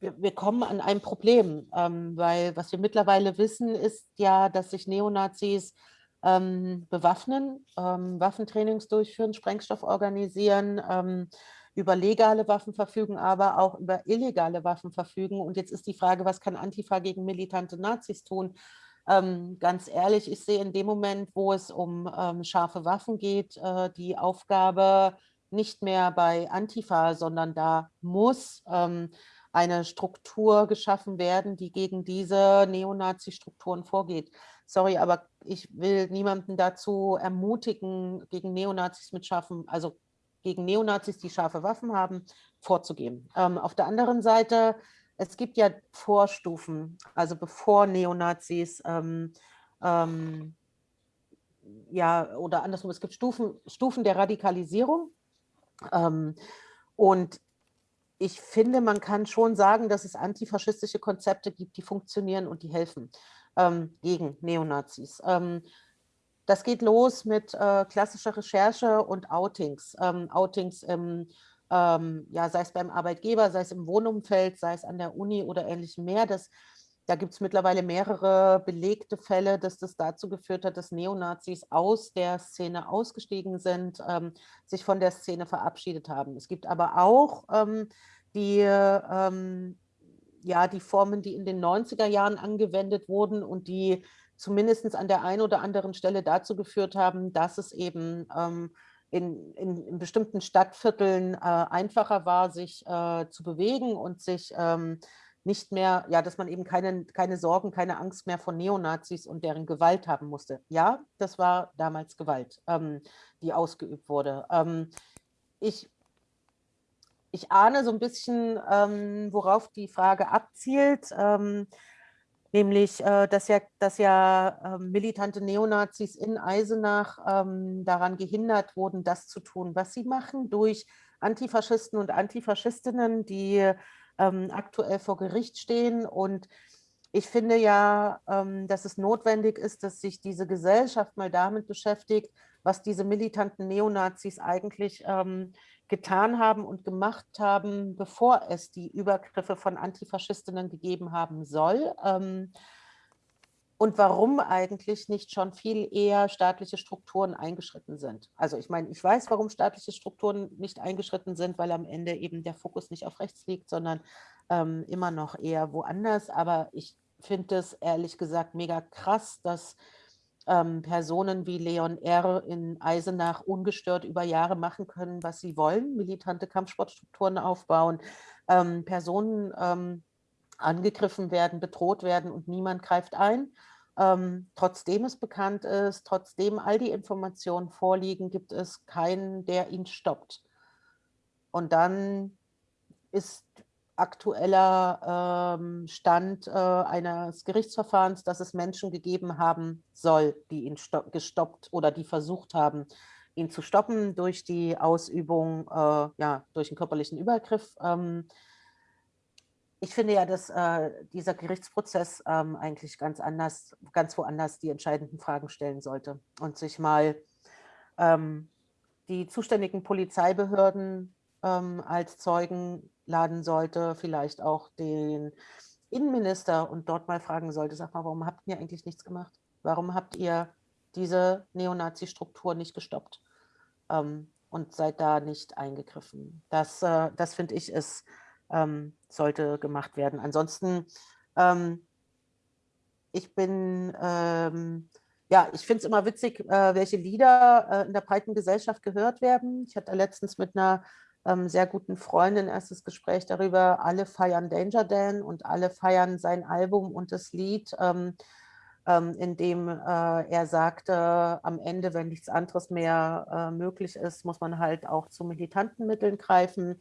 wir, wir, kommen an ein Problem, ähm, weil was wir mittlerweile wissen, ist ja, dass sich Neonazis ähm, bewaffnen, ähm, Waffentrainings durchführen, Sprengstoff organisieren, ähm, über legale Waffen verfügen, aber auch über illegale Waffen verfügen. Und jetzt ist die Frage, was kann Antifa gegen militante Nazis tun? Ähm, ganz ehrlich, ich sehe in dem Moment, wo es um ähm, scharfe Waffen geht, äh, die Aufgabe nicht mehr bei Antifa, sondern da muss ähm, eine Struktur geschaffen werden, die gegen diese Neonazi-Strukturen vorgeht. Sorry, aber ich will niemanden dazu ermutigen, gegen Neonazis mit scharfen, also gegen Neonazis, die scharfe Waffen haben, vorzugehen. Ähm, auf der anderen Seite, es gibt ja Vorstufen, also bevor Neonazis ähm, ähm, ja, oder andersrum, es gibt Stufen, Stufen der Radikalisierung. Ähm, und ich finde, man kann schon sagen, dass es antifaschistische Konzepte gibt, die funktionieren und die helfen ähm, gegen Neonazis. Ähm, das geht los mit äh, klassischer Recherche und Outings. Ähm, Outings im, ähm, ja, sei es beim Arbeitgeber, sei es im Wohnumfeld, sei es an der Uni oder ähnlichem mehr. Das da gibt es mittlerweile mehrere belegte Fälle, dass das dazu geführt hat, dass Neonazis aus der Szene ausgestiegen sind, ähm, sich von der Szene verabschiedet haben. Es gibt aber auch ähm, die, ähm, ja, die Formen, die in den 90er Jahren angewendet wurden und die zumindest an der einen oder anderen Stelle dazu geführt haben, dass es eben ähm, in, in, in, bestimmten Stadtvierteln äh, einfacher war, sich äh, zu bewegen und sich ähm, nicht mehr, ja, dass man eben keine, keine Sorgen, keine Angst mehr von Neonazis und deren Gewalt haben musste. Ja, das war damals Gewalt, ähm, die ausgeübt wurde. Ähm, ich, ich ahne so ein bisschen, ähm, worauf die Frage abzielt, ähm, nämlich, äh, dass ja, dass ja äh, militante Neonazis in Eisenach ähm, daran gehindert wurden, das zu tun, was sie machen, durch Antifaschisten und Antifaschistinnen, die ähm, aktuell vor Gericht stehen. Und ich finde ja, ähm, dass es notwendig ist, dass sich diese Gesellschaft mal damit beschäftigt, was diese militanten Neonazis eigentlich ähm, getan haben und gemacht haben, bevor es die Übergriffe von Antifaschistinnen gegeben haben soll. Ähm, und warum eigentlich nicht schon viel eher staatliche Strukturen eingeschritten sind. Also ich meine, ich weiß, warum staatliche Strukturen nicht eingeschritten sind, weil am Ende eben der Fokus nicht auf rechts liegt, sondern ähm, immer noch eher woanders. Aber ich finde es ehrlich gesagt mega krass, dass ähm, Personen wie Leon R. in Eisenach ungestört über Jahre machen können, was sie wollen, militante Kampfsportstrukturen aufbauen, ähm, Personen ähm, angegriffen werden, bedroht werden und niemand greift ein. Ähm, trotzdem es bekannt ist, trotzdem all die Informationen vorliegen, gibt es keinen, der ihn stoppt. Und dann ist aktueller ähm, Stand äh, eines Gerichtsverfahrens, dass es Menschen gegeben haben soll, die ihn gestoppt oder die versucht haben, ihn zu stoppen durch die Ausübung, äh, ja, durch einen körperlichen Übergriff. Ähm, ich finde ja, dass äh, dieser Gerichtsprozess ähm, eigentlich ganz anders, ganz woanders die entscheidenden Fragen stellen sollte und sich mal ähm, die zuständigen Polizeibehörden ähm, als Zeugen laden sollte, vielleicht auch den Innenminister und dort mal fragen sollte, sag mal, warum habt ihr eigentlich nichts gemacht? Warum habt ihr diese Neonazi-Struktur nicht gestoppt ähm, und seid da nicht eingegriffen? Das, äh, das finde ich ist ähm, sollte gemacht werden. Ansonsten, ähm, ich bin, ähm, ja, ich finde es immer witzig, äh, welche Lieder äh, in der breiten Gesellschaft gehört werden. Ich hatte letztens mit einer sehr guten Freundin erstes Gespräch darüber, alle feiern Danger Dan und alle feiern sein Album und das Lied, ähm, ähm, in dem äh, er sagte, am Ende, wenn nichts anderes mehr äh, möglich ist, muss man halt auch zu militanten Mitteln greifen.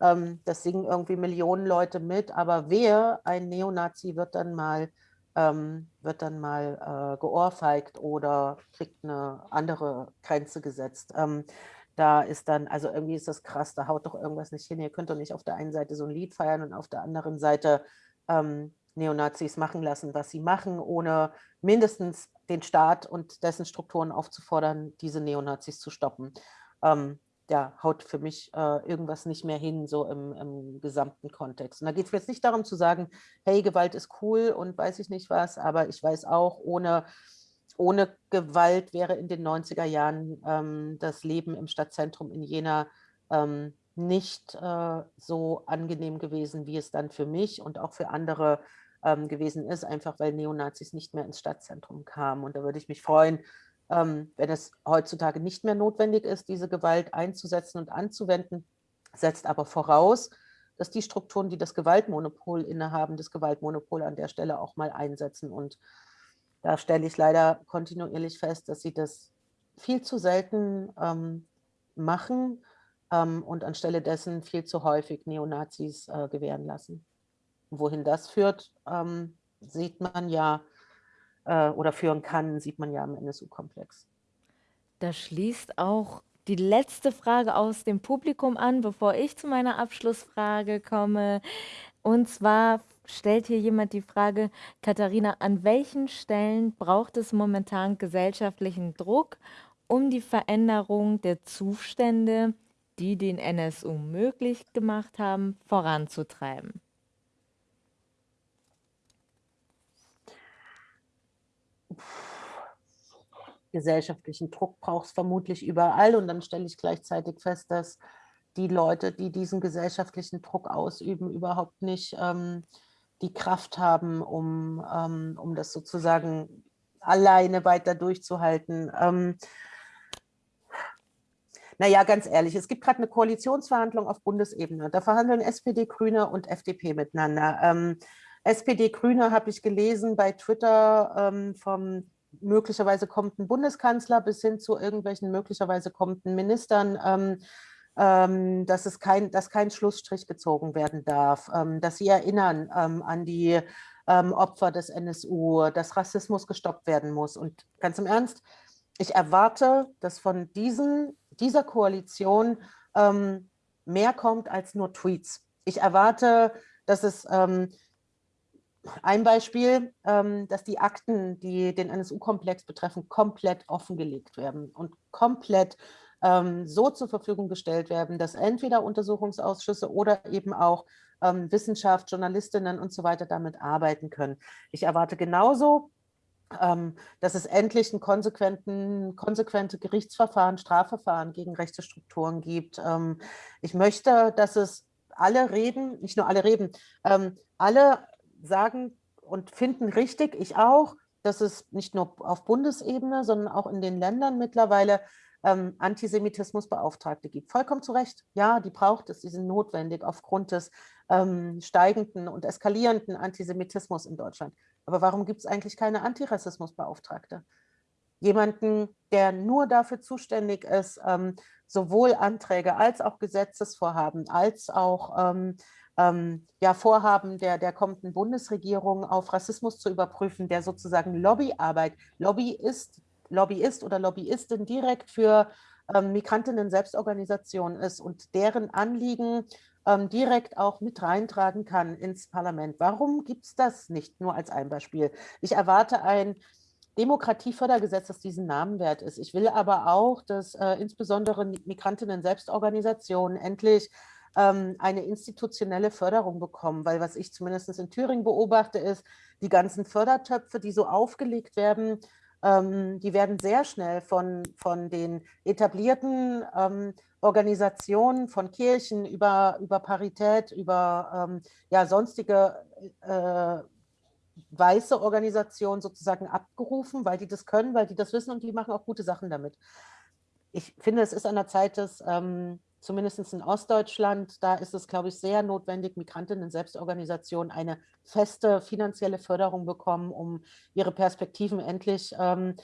Ähm, das singen irgendwie Millionen Leute mit, aber wer, ein Neonazi, wird dann mal, ähm, wird dann mal äh, geohrfeigt oder kriegt eine andere Grenze gesetzt. Da ist dann, also irgendwie ist das krass, da haut doch irgendwas nicht hin. Ihr könnt doch nicht auf der einen Seite so ein Lied feiern und auf der anderen Seite ähm, Neonazis machen lassen, was sie machen, ohne mindestens den Staat und dessen Strukturen aufzufordern, diese Neonazis zu stoppen. Ähm, ja, haut für mich äh, irgendwas nicht mehr hin, so im, im gesamten Kontext. Und da geht es jetzt nicht darum zu sagen, hey, Gewalt ist cool und weiß ich nicht was, aber ich weiß auch, ohne, ohne Gewalt wäre in den 90er Jahren ähm, das Leben im Stadtzentrum in Jena ähm, nicht äh, so angenehm gewesen, wie es dann für mich und auch für andere ähm, gewesen ist, einfach weil Neonazis nicht mehr ins Stadtzentrum kamen. Und da würde ich mich freuen, ähm, wenn es heutzutage nicht mehr notwendig ist, diese Gewalt einzusetzen und anzuwenden, setzt aber voraus, dass die Strukturen, die das Gewaltmonopol innehaben, das Gewaltmonopol an der Stelle auch mal einsetzen. Und da stelle ich leider kontinuierlich fest, dass sie das viel zu selten ähm, machen ähm, und anstelle dessen viel zu häufig Neonazis äh, gewähren lassen. Wohin das führt, ähm, sieht man ja, äh, oder führen kann, sieht man ja im NSU-Komplex. Da schließt auch die letzte Frage aus dem Publikum an, bevor ich zu meiner Abschlussfrage komme. Und zwar stellt hier jemand die Frage, Katharina, an welchen Stellen braucht es momentan gesellschaftlichen Druck, um die Veränderung der Zustände, die den NSU möglich gemacht haben, voranzutreiben? gesellschaftlichen Druck braucht es vermutlich überall. Und dann stelle ich gleichzeitig fest, dass die Leute, die diesen gesellschaftlichen Druck ausüben, überhaupt nicht ähm, die Kraft haben, um, ähm, um das sozusagen alleine weiter durchzuhalten. Ähm, naja, ganz ehrlich, es gibt gerade eine Koalitionsverhandlung auf Bundesebene. Da verhandeln SPD, Grüne und FDP miteinander. Ähm, SPD, Grüne habe ich gelesen bei Twitter ähm, vom möglicherweise kommenden Bundeskanzler bis hin zu irgendwelchen möglicherweise kommenden Ministern, ähm, dass, es kein, dass kein Schlussstrich gezogen werden darf, ähm, dass sie erinnern ähm, an die ähm, Opfer des NSU, dass Rassismus gestoppt werden muss. Und ganz im Ernst, ich erwarte, dass von diesen, dieser Koalition ähm, mehr kommt als nur Tweets. Ich erwarte, dass es ein Beispiel, ähm, dass die Akten, die den NSU-Komplex betreffen, komplett offengelegt werden und komplett ähm, so zur Verfügung gestellt werden, dass entweder Untersuchungsausschüsse oder eben auch ähm, Wissenschaft, Journalistinnen und so weiter damit arbeiten können. Ich erwarte genauso, dass es endlich ein konsequenten, konsequente Gerichtsverfahren, Strafverfahren gegen rechte Strukturen gibt. ich möchte, dass es alle reden, nicht nur alle reden, alle sagen und finden richtig, ich auch, dass es nicht nur auf Bundesebene, sondern auch in den Ländern mittlerweile ähm, Antisemitismusbeauftragte gibt. Vollkommen zu Recht. Ja, die braucht es, die sind notwendig aufgrund des ähm, steigenden und eskalierenden Antisemitismus in Deutschland. Aber warum gibt es eigentlich keine Antirassismusbeauftragte? Jemanden, der nur dafür zuständig ist, ähm, sowohl Anträge als auch Gesetzesvorhaben, als auch ähm, ähm, ja, Vorhaben der, der kommenden Bundesregierung auf Rassismus zu überprüfen, der sozusagen Lobbyarbeit, Lobbyist, Lobbyist oder Lobbyistin direkt für ähm, Migrantinnen-Selbstorganisationen ist und deren Anliegen ähm, direkt auch mit reintragen kann ins Parlament. Warum gibt es das nicht nur als ein Beispiel? Ich erwarte ein Demokratiefördergesetz, das diesen Namen wert ist. Ich will aber auch, dass äh, insbesondere Migrantinnen-Selbstorganisationen endlich ähm, eine institutionelle Förderung bekommen, weil was ich zumindest in Thüringen beobachte, ist, die ganzen Fördertöpfe, die so aufgelegt werden, ähm, die werden sehr schnell von, von den etablierten ähm, Organisationen, von Kirchen über, über Parität, über ähm, ja, sonstige äh, weiße Organisationen sozusagen abgerufen, weil die das können, weil die das wissen und die machen auch gute Sachen damit. Ich finde, es ist an der Zeit, dass ähm, zumindest in Ostdeutschland, da ist es, glaube ich, sehr notwendig, Migrantinnen Selbstorganisationen eine feste finanzielle Förderung bekommen, um ihre Perspektiven endlich, ähm,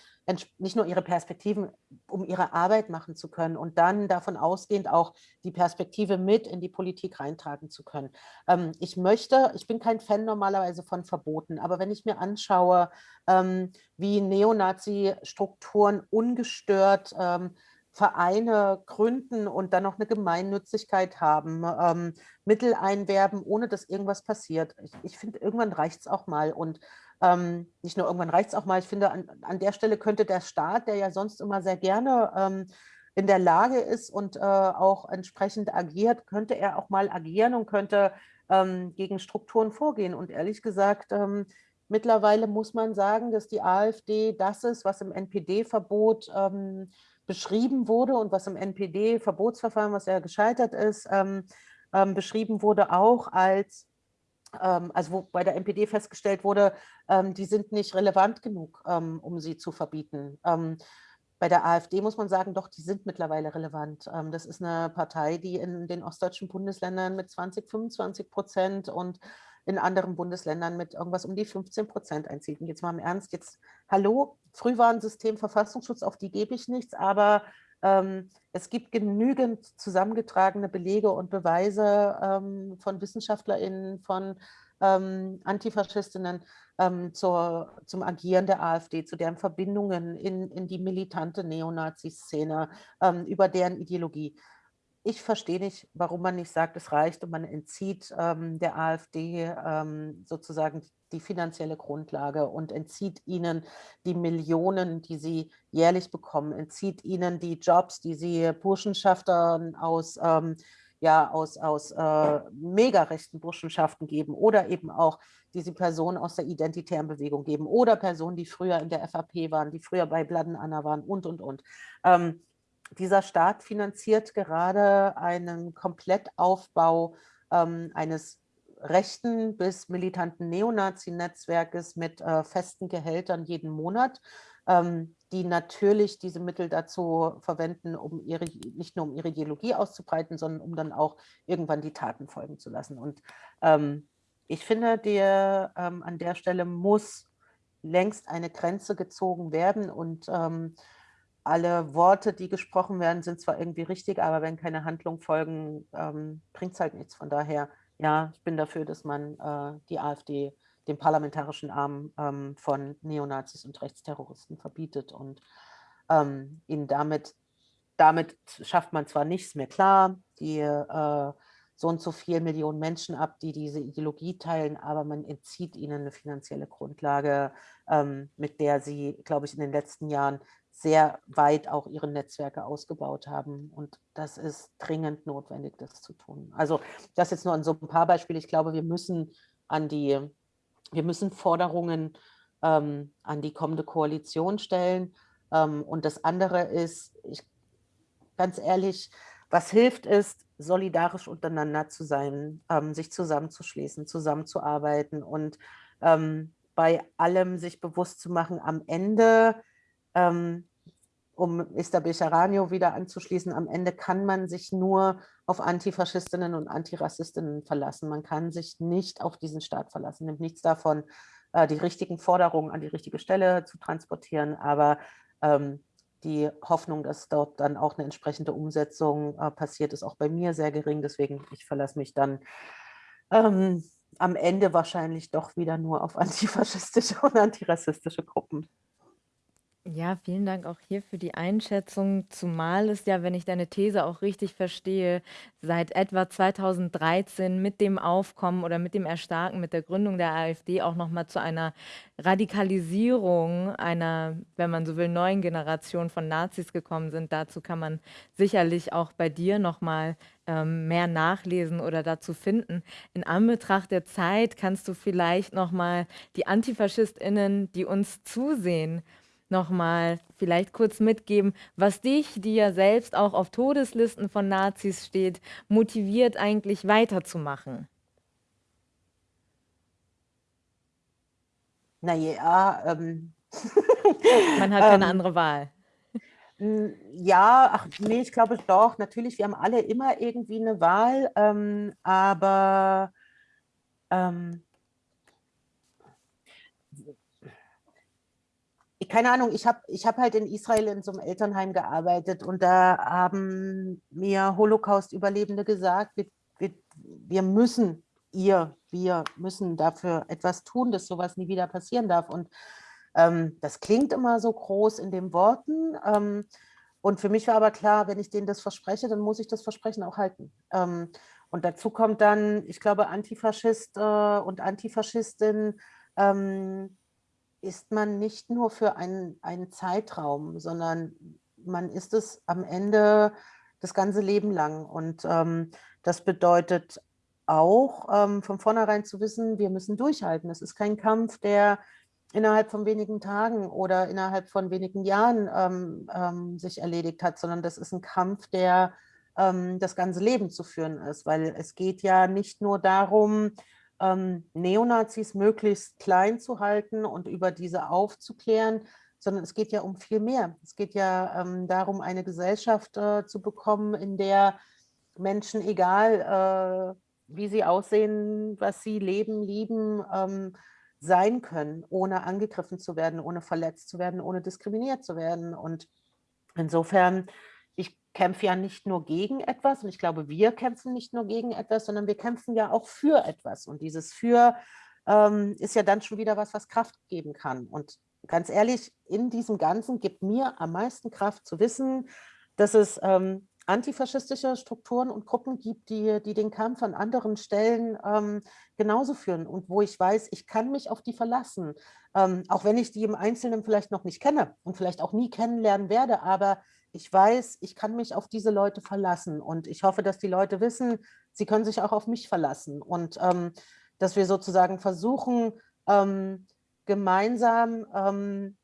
nicht nur ihre Perspektiven, um ihre Arbeit machen zu können und dann davon ausgehend auch die Perspektive mit in die Politik reintragen zu können. Ähm, ich möchte, ich bin kein Fan normalerweise von Verboten, aber wenn ich mir anschaue, ähm, wie Neonazi-Strukturen ungestört ähm, Vereine gründen und dann noch eine Gemeinnützigkeit haben, ähm, Mittel einwerben, ohne dass irgendwas passiert. Ich, ich finde, irgendwann reicht es auch mal. Und ähm, nicht nur irgendwann reicht es auch mal, ich finde, an, an, der Stelle könnte der Staat, der ja sonst immer sehr gerne ähm, in der Lage ist und äh, auch entsprechend agiert, könnte er auch mal agieren und könnte ähm, gegen Strukturen vorgehen. Und ehrlich gesagt, ähm, mittlerweile muss man sagen, dass die AfD das ist, was im NPD-Verbot ähm, beschrieben wurde und was im NPD-Verbotsverfahren, was ja gescheitert ist, ähm, ähm, beschrieben wurde, auch als, ähm, also wo bei der NPD festgestellt wurde, ähm, die sind nicht relevant genug, ähm, um sie zu verbieten. Ähm, bei der AfD muss man sagen, doch, die sind mittlerweile relevant. Das ist eine Partei, die in den ostdeutschen Bundesländern mit 20, 25 Prozent und in anderen Bundesländern mit irgendwas um die 15 Prozent einzieht. Und jetzt mal im Ernst, jetzt, hallo, Frühwarnsystem, Verfassungsschutz, auf die gebe ich nichts, aber ähm, es gibt genügend zusammengetragene Belege und Beweise ähm, von WissenschaftlerInnen, von ähm, Antifaschistinnen ähm, zur, zum Agieren der AfD, zu deren Verbindungen in, in die militante Neonazi-Szene, ähm, über deren Ideologie. Ich verstehe nicht, warum man nicht sagt, es reicht und man entzieht ähm, der AfD ähm, sozusagen die finanzielle Grundlage und entzieht ihnen die Millionen, die sie jährlich bekommen, entzieht ihnen die Jobs, die sie Burschenschaftern aus ähm, ja aus, aus äh, mega Burschenschaften geben oder eben auch diese Personen aus der identitären Bewegung geben oder Personen, die früher in der FAP waren, die früher bei Bladden Anna waren und, und, und. Ähm, dieser Staat finanziert gerade einen Komplettaufbau ähm, eines rechten bis militanten Neonazi-Netzwerkes mit äh, festen Gehältern jeden Monat ähm, die natürlich diese Mittel dazu verwenden, um ihre, nicht nur um ihre Ideologie auszubreiten, sondern um dann auch irgendwann die Taten folgen zu lassen. Und ähm, ich finde, der, ähm, an der Stelle muss längst eine Grenze gezogen werden und ähm, alle Worte, die gesprochen werden, sind zwar irgendwie richtig, aber wenn keine Handlungen folgen, ähm, bringt es halt nichts. Von daher, ja, ich bin dafür, dass man äh, die AfD den parlamentarischen Arm ähm, von Neonazis und Rechtsterroristen verbietet und ähm, ihnen damit, damit schafft man zwar nichts mehr klar, die äh, so und so viele Millionen Menschen ab, die diese Ideologie teilen, aber man entzieht ihnen eine finanzielle Grundlage, ähm, mit der sie, glaube ich, in den letzten Jahren sehr weit auch ihre Netzwerke ausgebaut haben. Und das ist dringend notwendig, das zu tun. Also das jetzt nur an so ein paar Beispiele. Ich glaube, wir müssen an die wir müssen Forderungen ähm, an die kommende Koalition stellen. Ähm, und das andere ist, ich, ganz ehrlich, was hilft ist, solidarisch untereinander zu sein, ähm, sich zusammenzuschließen, zusammenzuarbeiten und ähm, bei allem sich bewusst zu machen, am Ende ähm, um Esther Becharanio wieder anzuschließen, am Ende kann man sich nur auf Antifaschistinnen und Antirassistinnen verlassen. Man kann sich nicht auf diesen Staat verlassen. Nimmt nichts davon, äh, die richtigen Forderungen an die richtige Stelle zu transportieren, aber ähm, die Hoffnung, dass dort dann auch eine entsprechende Umsetzung äh, passiert, ist auch bei mir sehr gering. Deswegen, ich verlasse mich dann ähm, am Ende wahrscheinlich doch wieder nur auf antifaschistische und antirassistische Gruppen. Ja, vielen Dank auch hier für die Einschätzung, zumal es ja, wenn ich deine These auch richtig verstehe, seit etwa 2013 mit dem Aufkommen oder mit dem Erstarken, mit der Gründung der AfD auch nochmal zu einer Radikalisierung einer, wenn man so will, neuen Generation von Nazis gekommen sind. Dazu kann man sicherlich auch bei dir nochmal ähm, mehr nachlesen oder dazu finden. In Anbetracht der Zeit kannst du vielleicht nochmal die AntifaschistInnen, die uns zusehen, nochmal vielleicht kurz mitgeben, was dich, die ja selbst auch auf Todeslisten von Nazis steht, motiviert eigentlich weiterzumachen? Naja, ähm. man hat keine ähm, andere Wahl. Ja, ach nee, ich glaube doch, natürlich, wir haben alle immer irgendwie eine Wahl, ähm, aber ähm, keine Ahnung, ich habe ich hab halt in Israel in so einem Elternheim gearbeitet und da haben mir Holocaust-Überlebende gesagt, wir, wir, wir müssen, ihr, wir müssen dafür etwas tun, dass sowas nie wieder passieren darf. Und ähm, das klingt immer so groß in den Worten. Ähm, und für mich war aber klar, wenn ich denen das verspreche, dann muss ich das Versprechen auch halten. Ähm, und dazu kommt dann, ich glaube, Antifaschist äh, und Antifaschistin, ähm, ist man nicht nur für einen, einen Zeitraum, sondern man ist es am Ende das ganze Leben lang. Und ähm, das bedeutet auch ähm, von vornherein zu wissen, wir müssen durchhalten. Es ist kein Kampf, der innerhalb von wenigen Tagen oder innerhalb von wenigen Jahren ähm, ähm sich erledigt hat, sondern das ist ein Kampf, der ähm, das ganze Leben zu führen ist, weil es geht ja nicht nur darum, ähm, Neonazis möglichst klein zu halten und über diese aufzuklären, sondern es geht ja um viel mehr. Es geht ja ähm, darum, eine Gesellschaft äh, zu bekommen, in der Menschen, egal äh, wie sie aussehen, was sie leben, lieben, ähm, sein können, ohne angegriffen zu werden, ohne verletzt zu werden, ohne diskriminiert zu werden. Und insofern, kämpfe ja nicht nur gegen etwas und ich glaube, wir kämpfen nicht nur gegen etwas, sondern wir kämpfen ja auch für etwas. Und dieses Für ähm, ist ja dann schon wieder was, was Kraft geben kann. Und ganz ehrlich, in diesem Ganzen gibt mir am meisten Kraft zu wissen, dass es ähm, antifaschistische Strukturen und Gruppen gibt, die, die den Kampf an anderen Stellen ähm, genauso führen und wo ich weiß, ich kann mich auf die verlassen, ähm, auch wenn ich die im Einzelnen vielleicht noch nicht kenne und vielleicht auch nie kennenlernen werde, aber ich weiß, ich kann mich auf diese Leute verlassen und ich hoffe, dass die Leute wissen, sie können sich auch auf mich verlassen. Und ähm, dass wir sozusagen versuchen, ähm, gemeinsam ähm,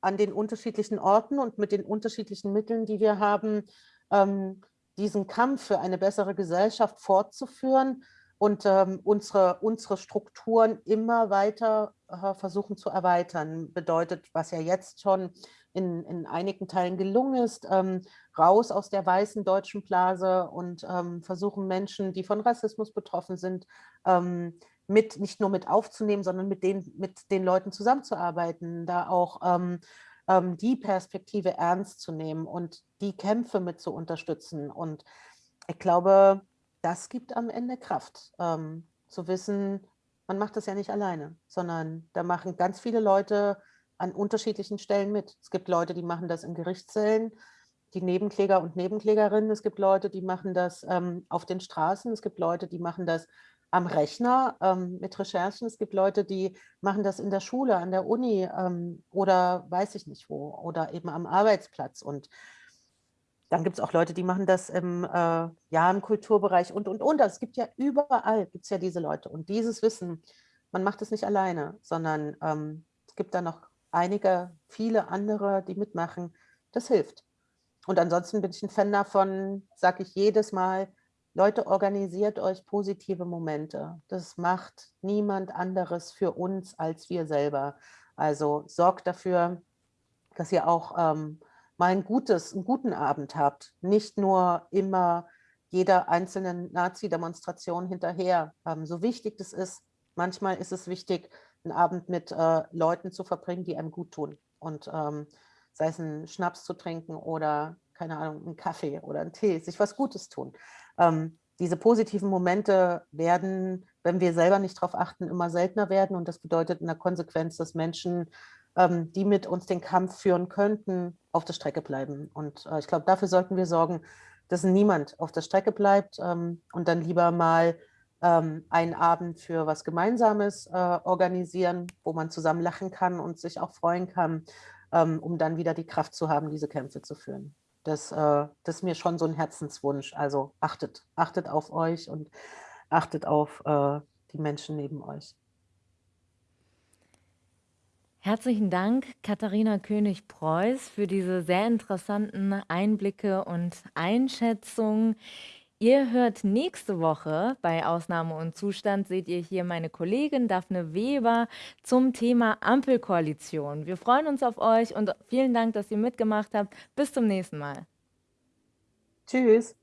an den unterschiedlichen Orten und mit den unterschiedlichen Mitteln, die wir haben, ähm, diesen Kampf für eine bessere Gesellschaft fortzuführen und ähm, unsere, unsere Strukturen immer weiter äh, versuchen zu erweitern. Bedeutet, was ja jetzt schon in, in einigen Teilen gelungen ist, ähm, raus aus der weißen deutschen Blase und ähm, versuchen Menschen, die von Rassismus betroffen sind, ähm, mit nicht nur mit aufzunehmen, sondern mit den, mit den Leuten zusammenzuarbeiten, da auch ähm, ähm, die Perspektive ernst zu nehmen und die Kämpfe mit zu unterstützen. Und ich glaube, das gibt am Ende Kraft, ähm, zu wissen, man macht das ja nicht alleine, sondern da machen ganz viele Leute an unterschiedlichen Stellen mit. Es gibt Leute, die machen das in Gerichtszellen, die Nebenkläger und Nebenklägerinnen. Es gibt Leute, die machen das ähm, auf den Straßen. Es gibt Leute, die machen das am Rechner ähm, mit Recherchen. Es gibt Leute, die machen das in der Schule, an der Uni ähm, oder weiß ich nicht wo oder eben am Arbeitsplatz. Und dann gibt es auch Leute, die machen das im, äh, ja, im Kulturbereich und, und, und. Es gibt ja überall, gibt es ja diese Leute. Und dieses Wissen, man macht es nicht alleine, sondern ähm, es gibt da noch einige, viele andere, die mitmachen. Das hilft. Und ansonsten bin ich ein Fan davon, sage ich jedes Mal, Leute, organisiert euch positive Momente. Das macht niemand anderes für uns als wir selber. Also sorgt dafür, dass ihr auch ähm, mal ein gutes, einen guten Abend habt. Nicht nur immer jeder einzelnen Nazi-Demonstration hinterher. Ähm, so wichtig das ist, manchmal ist es wichtig, einen Abend mit äh, Leuten zu verbringen, die einem gut tun. Und ähm, sei es einen Schnaps zu trinken oder, keine Ahnung, einen Kaffee oder einen Tee, sich was Gutes tun. Ähm, diese positiven Momente werden, wenn wir selber nicht darauf achten, immer seltener werden. Und das bedeutet in der Konsequenz, dass Menschen, ähm, die mit uns den Kampf führen könnten, auf der Strecke bleiben. Und äh, ich glaube, dafür sollten wir sorgen, dass niemand auf der Strecke bleibt ähm, und dann lieber mal ähm, einen Abend für was Gemeinsames äh, organisieren, wo man zusammen lachen kann und sich auch freuen kann, ähm, um dann wieder die Kraft zu haben, diese Kämpfe zu führen. Das, äh, das ist mir schon so ein Herzenswunsch. Also achtet, achtet auf euch und achtet auf äh, die Menschen neben euch. Herzlichen Dank, Katharina König-Preuß, für diese sehr interessanten Einblicke und Einschätzungen. Ihr hört nächste Woche bei Ausnahme und Zustand, seht ihr hier meine Kollegin Daphne Weber zum Thema Ampelkoalition. Wir freuen uns auf euch und vielen Dank, dass ihr mitgemacht habt. Bis zum nächsten Mal. Tschüss.